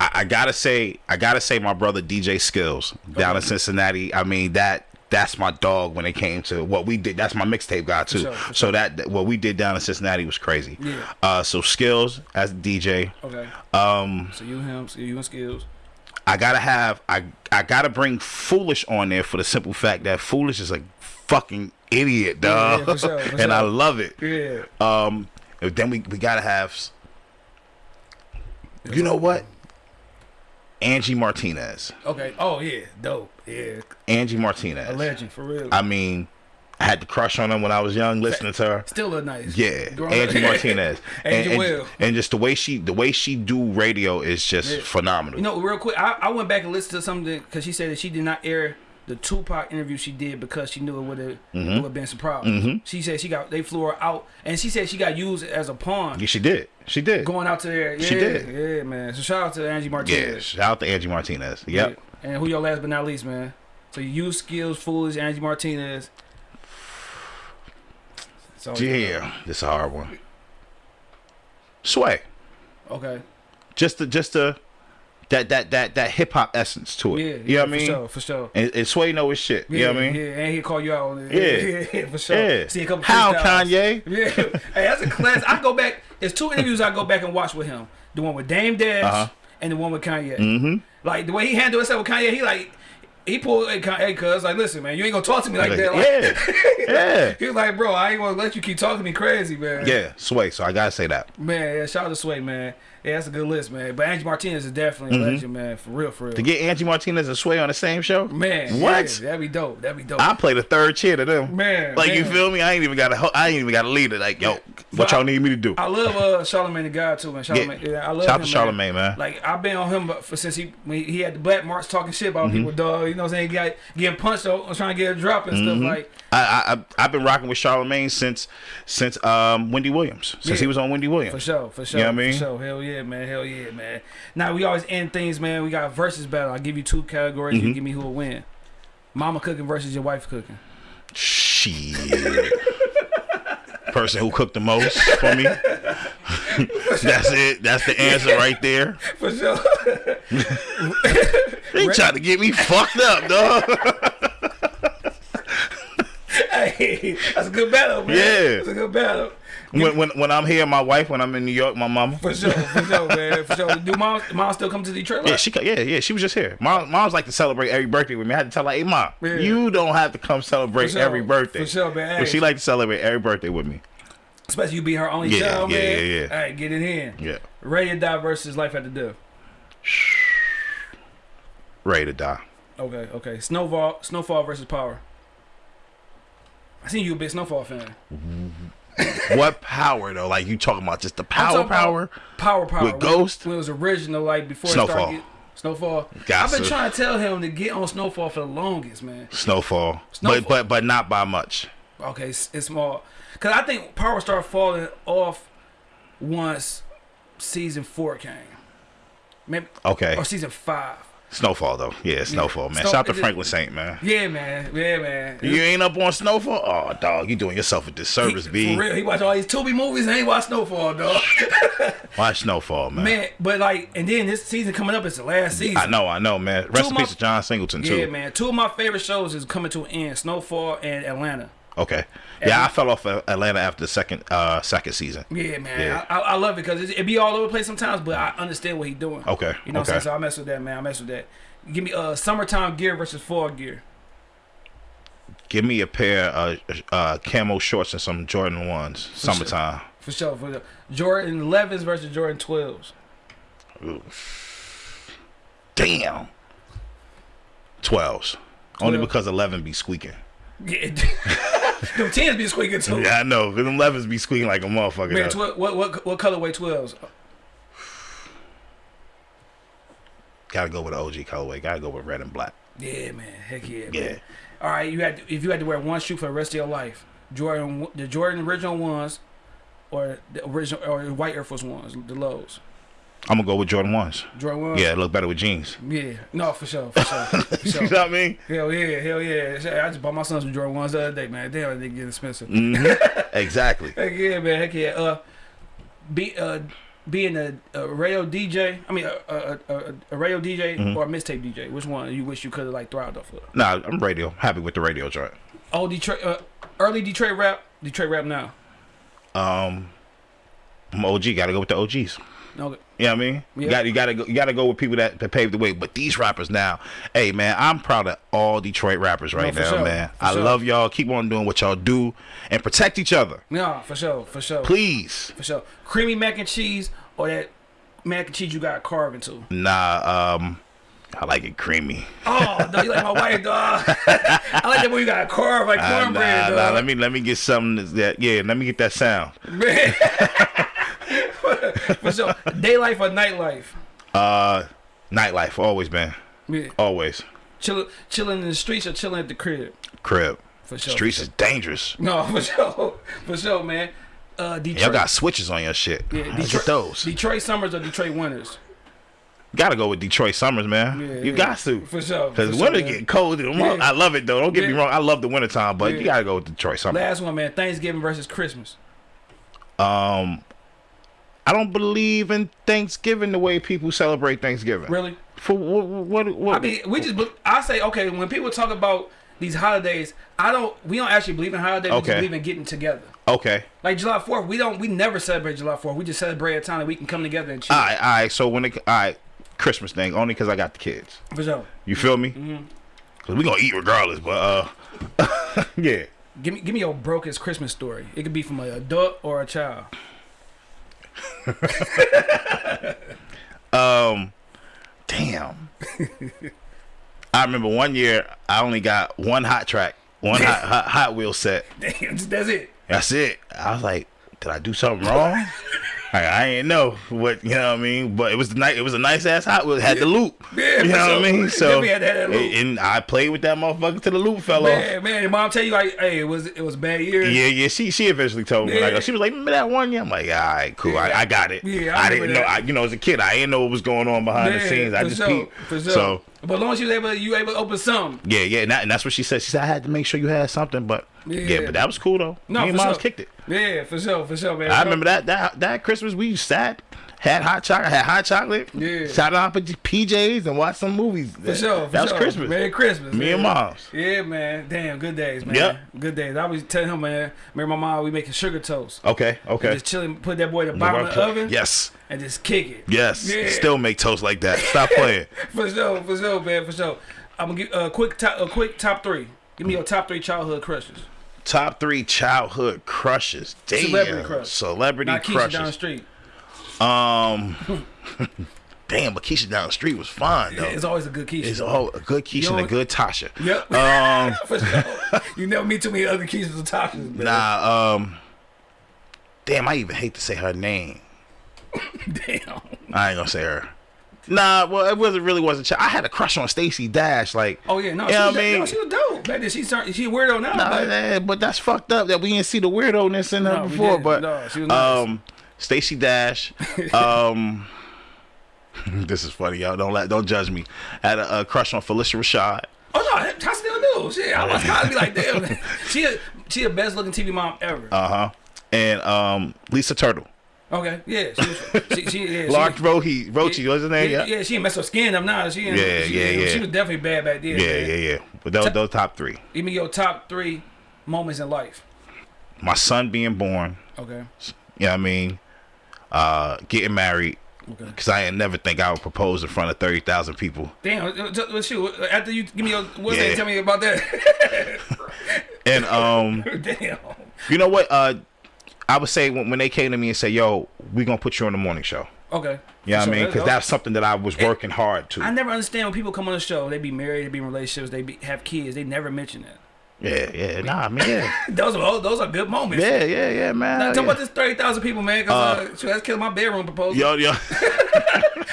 I I gotta say, I gotta say, my brother DJ Skills down in Cincinnati. I mean that that's my dog when it came to what we did. That's my mixtape guy too. sure, for so that that- what we did down in Cincinnati was crazy. Yeah. Uh, so Skills as DJ. Okay. Um, So you him, so you and skills. I gotta have I I gotta bring Foolish on there for the simple fact that Foolish is a fucking idiot, Yeah, dog, yeah, for sure, for (laughs) and I love it. Yeah. Um, then we we gotta have. You know what? Angie Martinez. Okay. Oh yeah. Dope. Yeah. Angie Martinez. A legend for real. I mean, I had the crush on her when I was young, listening to her. Still a nice. Yeah, Growing Angie up. (laughs) Martinez. and, Angie and, Will. and just the way she the way she do radio is just Yeah. phenomenal. You know, real quick, I, I went back and listened to something because she said that she did not air the Tupac interview she did because she knew it would have mm-hmm. would have been some problems. Mm-hmm. She said she got they flew her out, and she said she got used as a pawn yeah, she did. She did. going out to there. Yeah, She did. Yeah, man. So shout out to Angie Martinez. yeah, shout out to Angie Martinez. Yep. Yeah. And who your last but not least, man? So you use skills, foolish, Angie Martinez. So Yeah, this is a hard one. Sway, Okay. just the just the that that that that hip hop essence to it. Yeah. you know what I for mean? Sure, for sure. And, and Sway know his shit. Yeah, you know what I mean? Yeah, and he'll call you out on it. Yeah. (laughs) for sure. Yeah. See a couple How. Kanye? (laughs) Yeah. Hey, that's a class. I go back. There's two interviews I go back and watch with him. The one with Dame Dash Uh-huh. and the one with Kanye. Mm-hmm. Like the way he handled himself with Kanye, he like he pulled hey, hey cuz like listen man, you ain't gonna talk to me like Like, that. Like, yeah, (laughs) yeah, he was like, bro, I ain't gonna let you keep talking to me crazy, man. yeah. Sway. So I gotta say that. Man, yeah, shout out to Sway, man. Yeah, that's a good list, man. But Angie Martinez is definitely a legend, man. For real, for real. Mm-hmm. To get Angie Martinez and Sway on the same show, man, what? yeah, that'd be dope. That'd be dope. I play the third chair to them. Man, like you feel me? I ain't even got a. I ain't even got a lead it. Like yo, what But y'all need me to do? I love uh Charlamagne the God too, man. Charlamagne, yeah. I love Shout him, to man. Charlamagne, man. Like I've been on him for since he he had the black marks talking shit about Mm-hmm. people, dog. You know what I'm saying? He got getting punched out, trying to get a drop and Mm-hmm. stuff like. I, I I've been rocking with Charlamagne since since um Wendy Williams since Yeah. he was on Wendy Williams. For sure, for sure. You know what I mean? For sure. Hell yeah, man. Hell yeah, man. Now we always end things, man. We got versus battle. I'll give you two categories. Mm-hmm. You give me who will win. Mama cooking versus your wife cooking. Shit. Person who cooked the most for me. (laughs) That's it. That's the answer right there. For sure. They trying to get me fucked up, dog. (laughs) hey, that's a good battle, man. Yeah. That's a good battle. When, when when I'm here, my wife. When I'm in New York, my mama. For sure, for sure, (laughs) man. For sure. Do mom, mom still come to Detroit? Yeah, she yeah yeah she was just here. Mom mom's like to celebrate every birthday with me. I had to tell her, hey mom, Yeah. you don't have to come celebrate sure. every birthday. For sure, man. But she like to celebrate every birthday with me. Especially you be her only Yeah, child, yeah, man. yeah, yeah. All right, get it in. Yeah, Ready to die versus life after death. ready to die. Okay, okay. Snowfall, Snowfall versus Power. I seen you a big Snowfall fan. What power though? Like you talking about just the power power? Power, power. With When- Ghost? when it was original, like before Snowfall. it started. Get, Snowfall. I've been trying to tell him to get on Snowfall for the longest, man. Snowfall. Snowfall. But but but not by much. Okay, it's, it's small. Cause I think Power started falling off once season four came. Maybe Okay. or season five. Snowfall though. Yeah, Snowfall, man. Snow- Shout out to Franklin Saint, man. Yeah, man. Yeah, man. You ain't up on Snowfall? Oh, dog, you doing yourself a disservice, He- B. For real, he watch all these Tubi movies and he watch Snowfall, dog. (laughs) Watch Snowfall, man. man, but like, and then this season coming up is the last season. I know, I know, man. Rest in of peace to John Singleton too. Yeah, man. Two of my favorite shows is coming to an end: Snowfall and Atlanta. Okay. Yeah, I fell off of Atlanta after the second uh second season. Yeah, man. Yeah. I, I, love it because it, it be all over the place sometimes, but I understand what he's doing. Okay, You know what I'm saying? So I mess with that, man. I mess with that. Give me uh summertime gear versus fall gear. Give me a pair of uh, camo shorts and some Jordan ones. Summertime. For sure. For sure. Jordan 11s versus Jordan 12s. Damn. Twelves. Only because eleven be squeaking. Yeah. (laughs) (laughs) Them 10s be squeaking too. Yeah, I know. Them elevens be squeaking like a motherfucker. Man, tw- what what what colorway 12s? Gotta go with the OG colorway. Gotta go with red and black. Yeah, man. Heck yeah. Yeah. Man. All right, you had to, if you had to wear one shoe for the rest of your life, Jordan the Jordan original ones, or the original or the white Air Force ones, the lows. I'm gonna go with Jordan ones. Jordan ones. Yeah, it look better with jeans. Yeah. No, for sure. For sure. For (laughs) you sure. know what I mean? Hell yeah, hell yeah. I just bought my son some Jordan ones the other day, man. Damn, they get expensive. Mm. (laughs) Exactly. Heck yeah, man. Heck yeah. Uh, be uh, being a, a radio DJ. I mean, a a, a, a radio DJ Mm-hmm. or a mixtape DJ. Which one you wish you could have like thrived off of? Nah, I'm radio. Happy with the radio joint. Oh, Detroit. Uh, early Detroit rap. Detroit rap now. Um, I'm OG. Got to go with the OGs. No. You know what I mean? You got you got to go. You got to go with people that, that paved the way. But these rappers now, hey man, I'm proud of all Detroit rappers right for now, sure, man. for I sure. love y'all. Keep on doing what y'all do and protect each other, No, for sure, for sure, please. for sure. Creamy mac and cheese or that mac and cheese you got carved into. Nah, um, I like it creamy. Oh, you like my (laughs) wife, dog. (laughs) I like that when you got a carved like Uh, cornbread, nah, dog. nah, let me let me get something that's- that. Yeah, let me get that sound. Man. (laughs) (laughs) for sure. Daylife or nightlife? Uh, nightlife always been Yeah. always Chill, chilling in the streets or chilling at the crib? crib. For sure. Streets is dangerous. No, (laughs) for sure. For sure, man. Uh, Detroit. Y'all got switches on your shit. yeah, Detroit, get those. Detroit summers or Detroit winters? Gotta go with Detroit summers, man. Yeah, you yeah. got to. For sure. Because for winter sure, getting cold. Yeah. I love it though. Don't get me wrong. I love the wintertime, but you gotta go with Detroit summer. Last one, man. Thanksgiving versus Christmas. Um, I don't believe in Thanksgiving the way people celebrate Thanksgiving. Really? For what? What? what I mean, we just. I say okay. When people talk about these holidays, I don't. We don't actually believe in holidays. We Okay. just believe in getting together. okay. Like July Fourth, we don't. We never celebrate July Fourth. We just celebrate a time that we can come together and chill. All right. All right. So when it, all right, Christmas thing only because I got the kids. For sure. You feel me? Mm-hmm. Cause we gonna eat regardless. But uh, (laughs) yeah. Give me, give me your brokest Christmas story. It could be from an adult or a child. (laughs) Um, damn. I remember one year I only got one hot track, one hot, (laughs) hot Hot Wheel set. Damn, that's it. That's it. I was like, did I do something wrong? Like, I ain't know what you know what I mean, but it was the nice. It was a nice ass Hot. It had the loop. Yeah, you know what I mean. So to that loop. and I played with that motherfucker till the loop fell off. Man, man, your mom tell you like, hey, it was it was a bad year. Yeah, yeah. She she eventually told me Yeah. like she was like, remember that one year? I'm like, all right, cool. Yeah. I, I got it. Yeah, I I, didn't know. I, you know, as a kid, I didn't know what was going on behind the scenes. I just sure, peeped. sure. So but as long as you able, you able to open some. yeah, yeah, and, that, and that's what she said. She said I had to make sure you had something, but yeah, Yeah. but that was cool though. No, Me and moms sure. kicked it. Yeah, for sure, for sure, man. I remember that that that Christmas we sat, had hot chocolate, had hot chocolate. Yeah. Sat down for PJs and watched some movies. For sure, for that was sure. Christmas. Merry Christmas. Me and man. moms. Yeah, man. Damn, good days, man. Yep. Good days. I was tell him, man. Remember my mom, we making sugar toast. Okay, okay. Just chilling, put that boy in the bottom of the oven Yes, and just kick it. yes. Yeah. Still make toast like that. Stop playing. (laughs) For sure, for sure, man, for sure. I'm gonna give a quick top, a quick top three. Give me your top three childhood crushes. Top three childhood crushes. Damn. Celebrity crush. Celebrity Not Keisha down the street. Um. (laughs) damn, but Keisha down the street was fine though. It's always a good Keisha. It's all a good Keisha and a good Tasha. Yep. (laughs) Um. (laughs) for sure. You never meet too many other Keishas or Tashas, man. Nah. Um. Damn, I even hate to say her name. Damn. I ain't gonna say her. Nah, well, it wasn't really wasn't. I had a crush on Stacey Dash, like. Oh yeah, no, You she, know was, I mean? no, she was dope. Back then, she she a weirdo now. But- eh, but that's fucked up that we didn't see the weirdo-ness in her No, before. But No, she was nice. um, Stacey Dash, (laughs) um, (laughs) this is funny, y'all. Don't let, don't judge me. Had a, a crush on Phylicia Rashad. Oh no, I still do. Shit, I was kind of be like, damn. (laughs) she a, she the best looking TV mom ever. Uh huh. And um, Lisa Turtle. okay, yeah, she, was, she, she yeah, Lark she, Rohi, Rochi, what's his name? yeah, Yeah. yeah, she didn't mess her skin up now. She Yeah, she, yeah, yeah. She was definitely bad back then. Yeah, man. yeah, yeah. But those, those top three. Give me your top three moments in life. My son being born. Okay. You know what I mean? Uh, getting married. Okay. Because I ain't never think I would propose in front of 30,000 people. Damn. uh, uh, Shoot. After you give me your what's Yeah. that? Tell me about that. (laughs) And um, (laughs) damn. you know what? Uh, I would say when, when they came to me and said, "Yo, we gonna put you on the morning show." Okay. You know So I mean? Because that's something that I was working hard to. I never understand when people come on the show. They be married, they be in relationships, they be, have kids. They never mention that. Yeah, yeah, nah, I mean, yeah, (laughs) Those are those are good moments. yeah, yeah, yeah, man. Now, yeah. talk about this thirty thousand people, man. Cause uh, shoot, that's killing my bedroom proposal. Yo, yo. (laughs)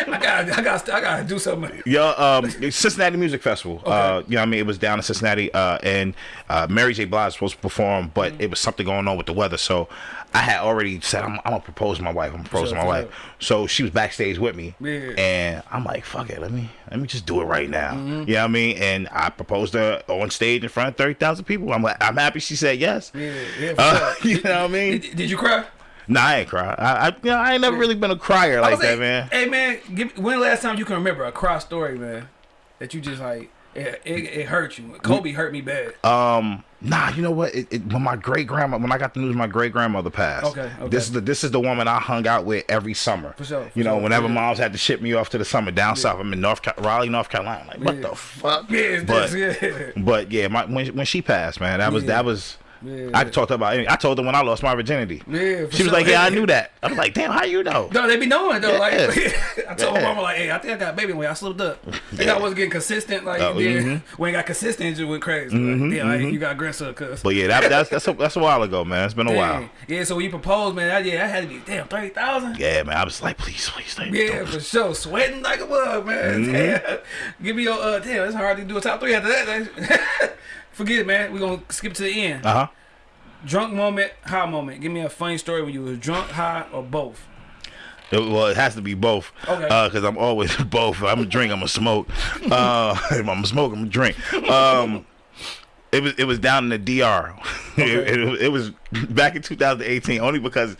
I got, I got, I got to do something. Yo, um, Cincinnati Music Festival. Uh, you know, what I mean, it was down in Cincinnati, uh, and uh, Mary J. Blige was supposed to perform, but Mm-hmm. it was something going on with the weather. So I had already said, I'm, I'm gonna propose to my wife. I'm gonna propose Sure, to my sure. wife. So she was backstage with me, Yeah. and I'm like, fuck it, let me let me just do it right now. Mm-hmm. You know what I mean? And I proposed to her on stage in front of thirty thousand people. I'm like, I'm happy she said yes. Yeah, yeah. Uh, sure. (laughs) you know what I mean? Did, did you cry? Nah, I ain't cry. I, I, you know, I ain't never really been a crier like that, like, man. Hey man, give, when the last time you can remember a cry story, man, that you just like it, it, it hurt you. Kobe hurt me bad. Um, nah, you know what? It, it, when my great grandma, when I got the news, my great grandmother passed. Okay, okay. This is the this is the woman I hung out with every summer. For sure, for you know, sure, whenever yeah. moms had to ship me off to the summer down south, I'm in North Raleigh, North Carolina. Like, what Yeah. the fuck? Yeah, but yeah. but yeah, my when when she passed, man, that was Yeah. that was. Yeah. I could talk to her about. I told her when I lost my virginity. Yeah, she was sure. like, "Yeah, I knew that." I was like, "Damn, how you know?" No, they be knowing though. Like (laughs) I told my Yeah. mama, like, "Hey, I think I got a baby when I slipped up. I Yeah. I wasn't getting consistent. Like, Oh, then mhm. when I got consistent, it just went crazy. Like, yeah, like, you got aggressive, cuz. But yeah, that, that's that's a, that's a while ago, man. It's been a while. Yeah, so when you proposed, man, that, yeah, that had to be damn thirty thousand. Yeah, man. I was like, please, please, thank Yeah, for sure. Sweating like a bug, man. Mm-hmm. (laughs) Give me your uh damn, it's hard to do a top three after that. (laughs) Forget it, man. We're gonna skip to the end. Uh huh. Drunk moment, high moment. Give me a funny story when you was drunk, high, or both. It, well, it has to be both. Okay. Because I'm always (laughs) both. I'm a drink. I'm a smoke. Uh, (laughs) if I'm a smoke. I'm a drink. Um, it was it was down in the DR. (laughs) it, it, it was back in 2018. Only because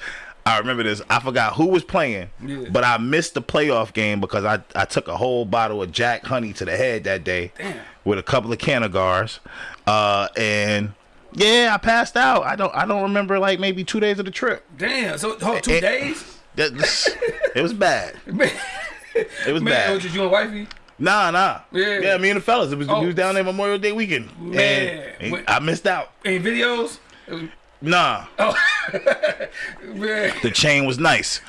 I remember this. I forgot who was playing, Yeah. but I missed the playoff game because I I took a whole bottle of Jack Honey to the head that day Damn. with a couple of Canagars, uh, and. Yeah, I passed out. I don't. I don't remember like maybe two days of the trip. Damn. So hold two Eh, days? That, (laughs) it was bad. (laughs) It was man, bad. it was just you and wifey? Nah, nah. Yeah. Yeah, me and the fellas. It was Oh. we was down there Memorial Day weekend. Man. And When- I missed out. Any videos? It Nah. (laughs) Man. The chain was nice.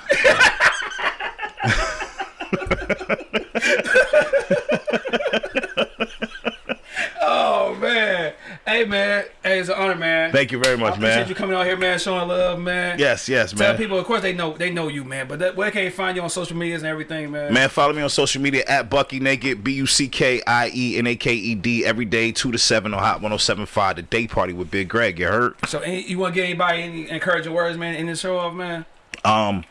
Oh man. Hey man. Hey, it's an honor, man. Thank you very I much, appreciate man. you coming out here, man, showing love, man. Yes, yes, Tell man. people, of course, they know they know you, man. But that, where can they find you on social medias and everything, man? Man, follow me on social media at Bucky Naked, B U C K I E N A K E D, every day, 2 to 7 on Hot 1075, the day party with Big Greg. You heard? So, any, you want to give anybody any encouraging words, man, in this show off, man? Um,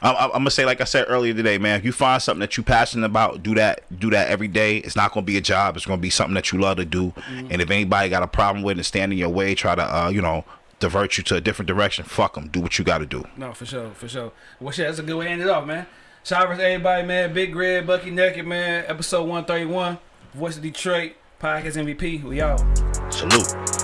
I'm, I'm gonna say, like I said earlier today, man. If you find something that you're passionate about, do that. Do that every day. It's not gonna be a job. It's gonna be something that you love to do. And if anybody got a problem with it and stand in your way, try to, uh, you know, divert you to a different direction. Fuck them. Do what you got to do. No, for sure, for sure. Well, shit, that's a good way to end it off, man. Shout out to everybody, man. Big Red, Bucky Naked, man. Episode 131, Voice of Detroit, Podcast MVP. We out. Salute.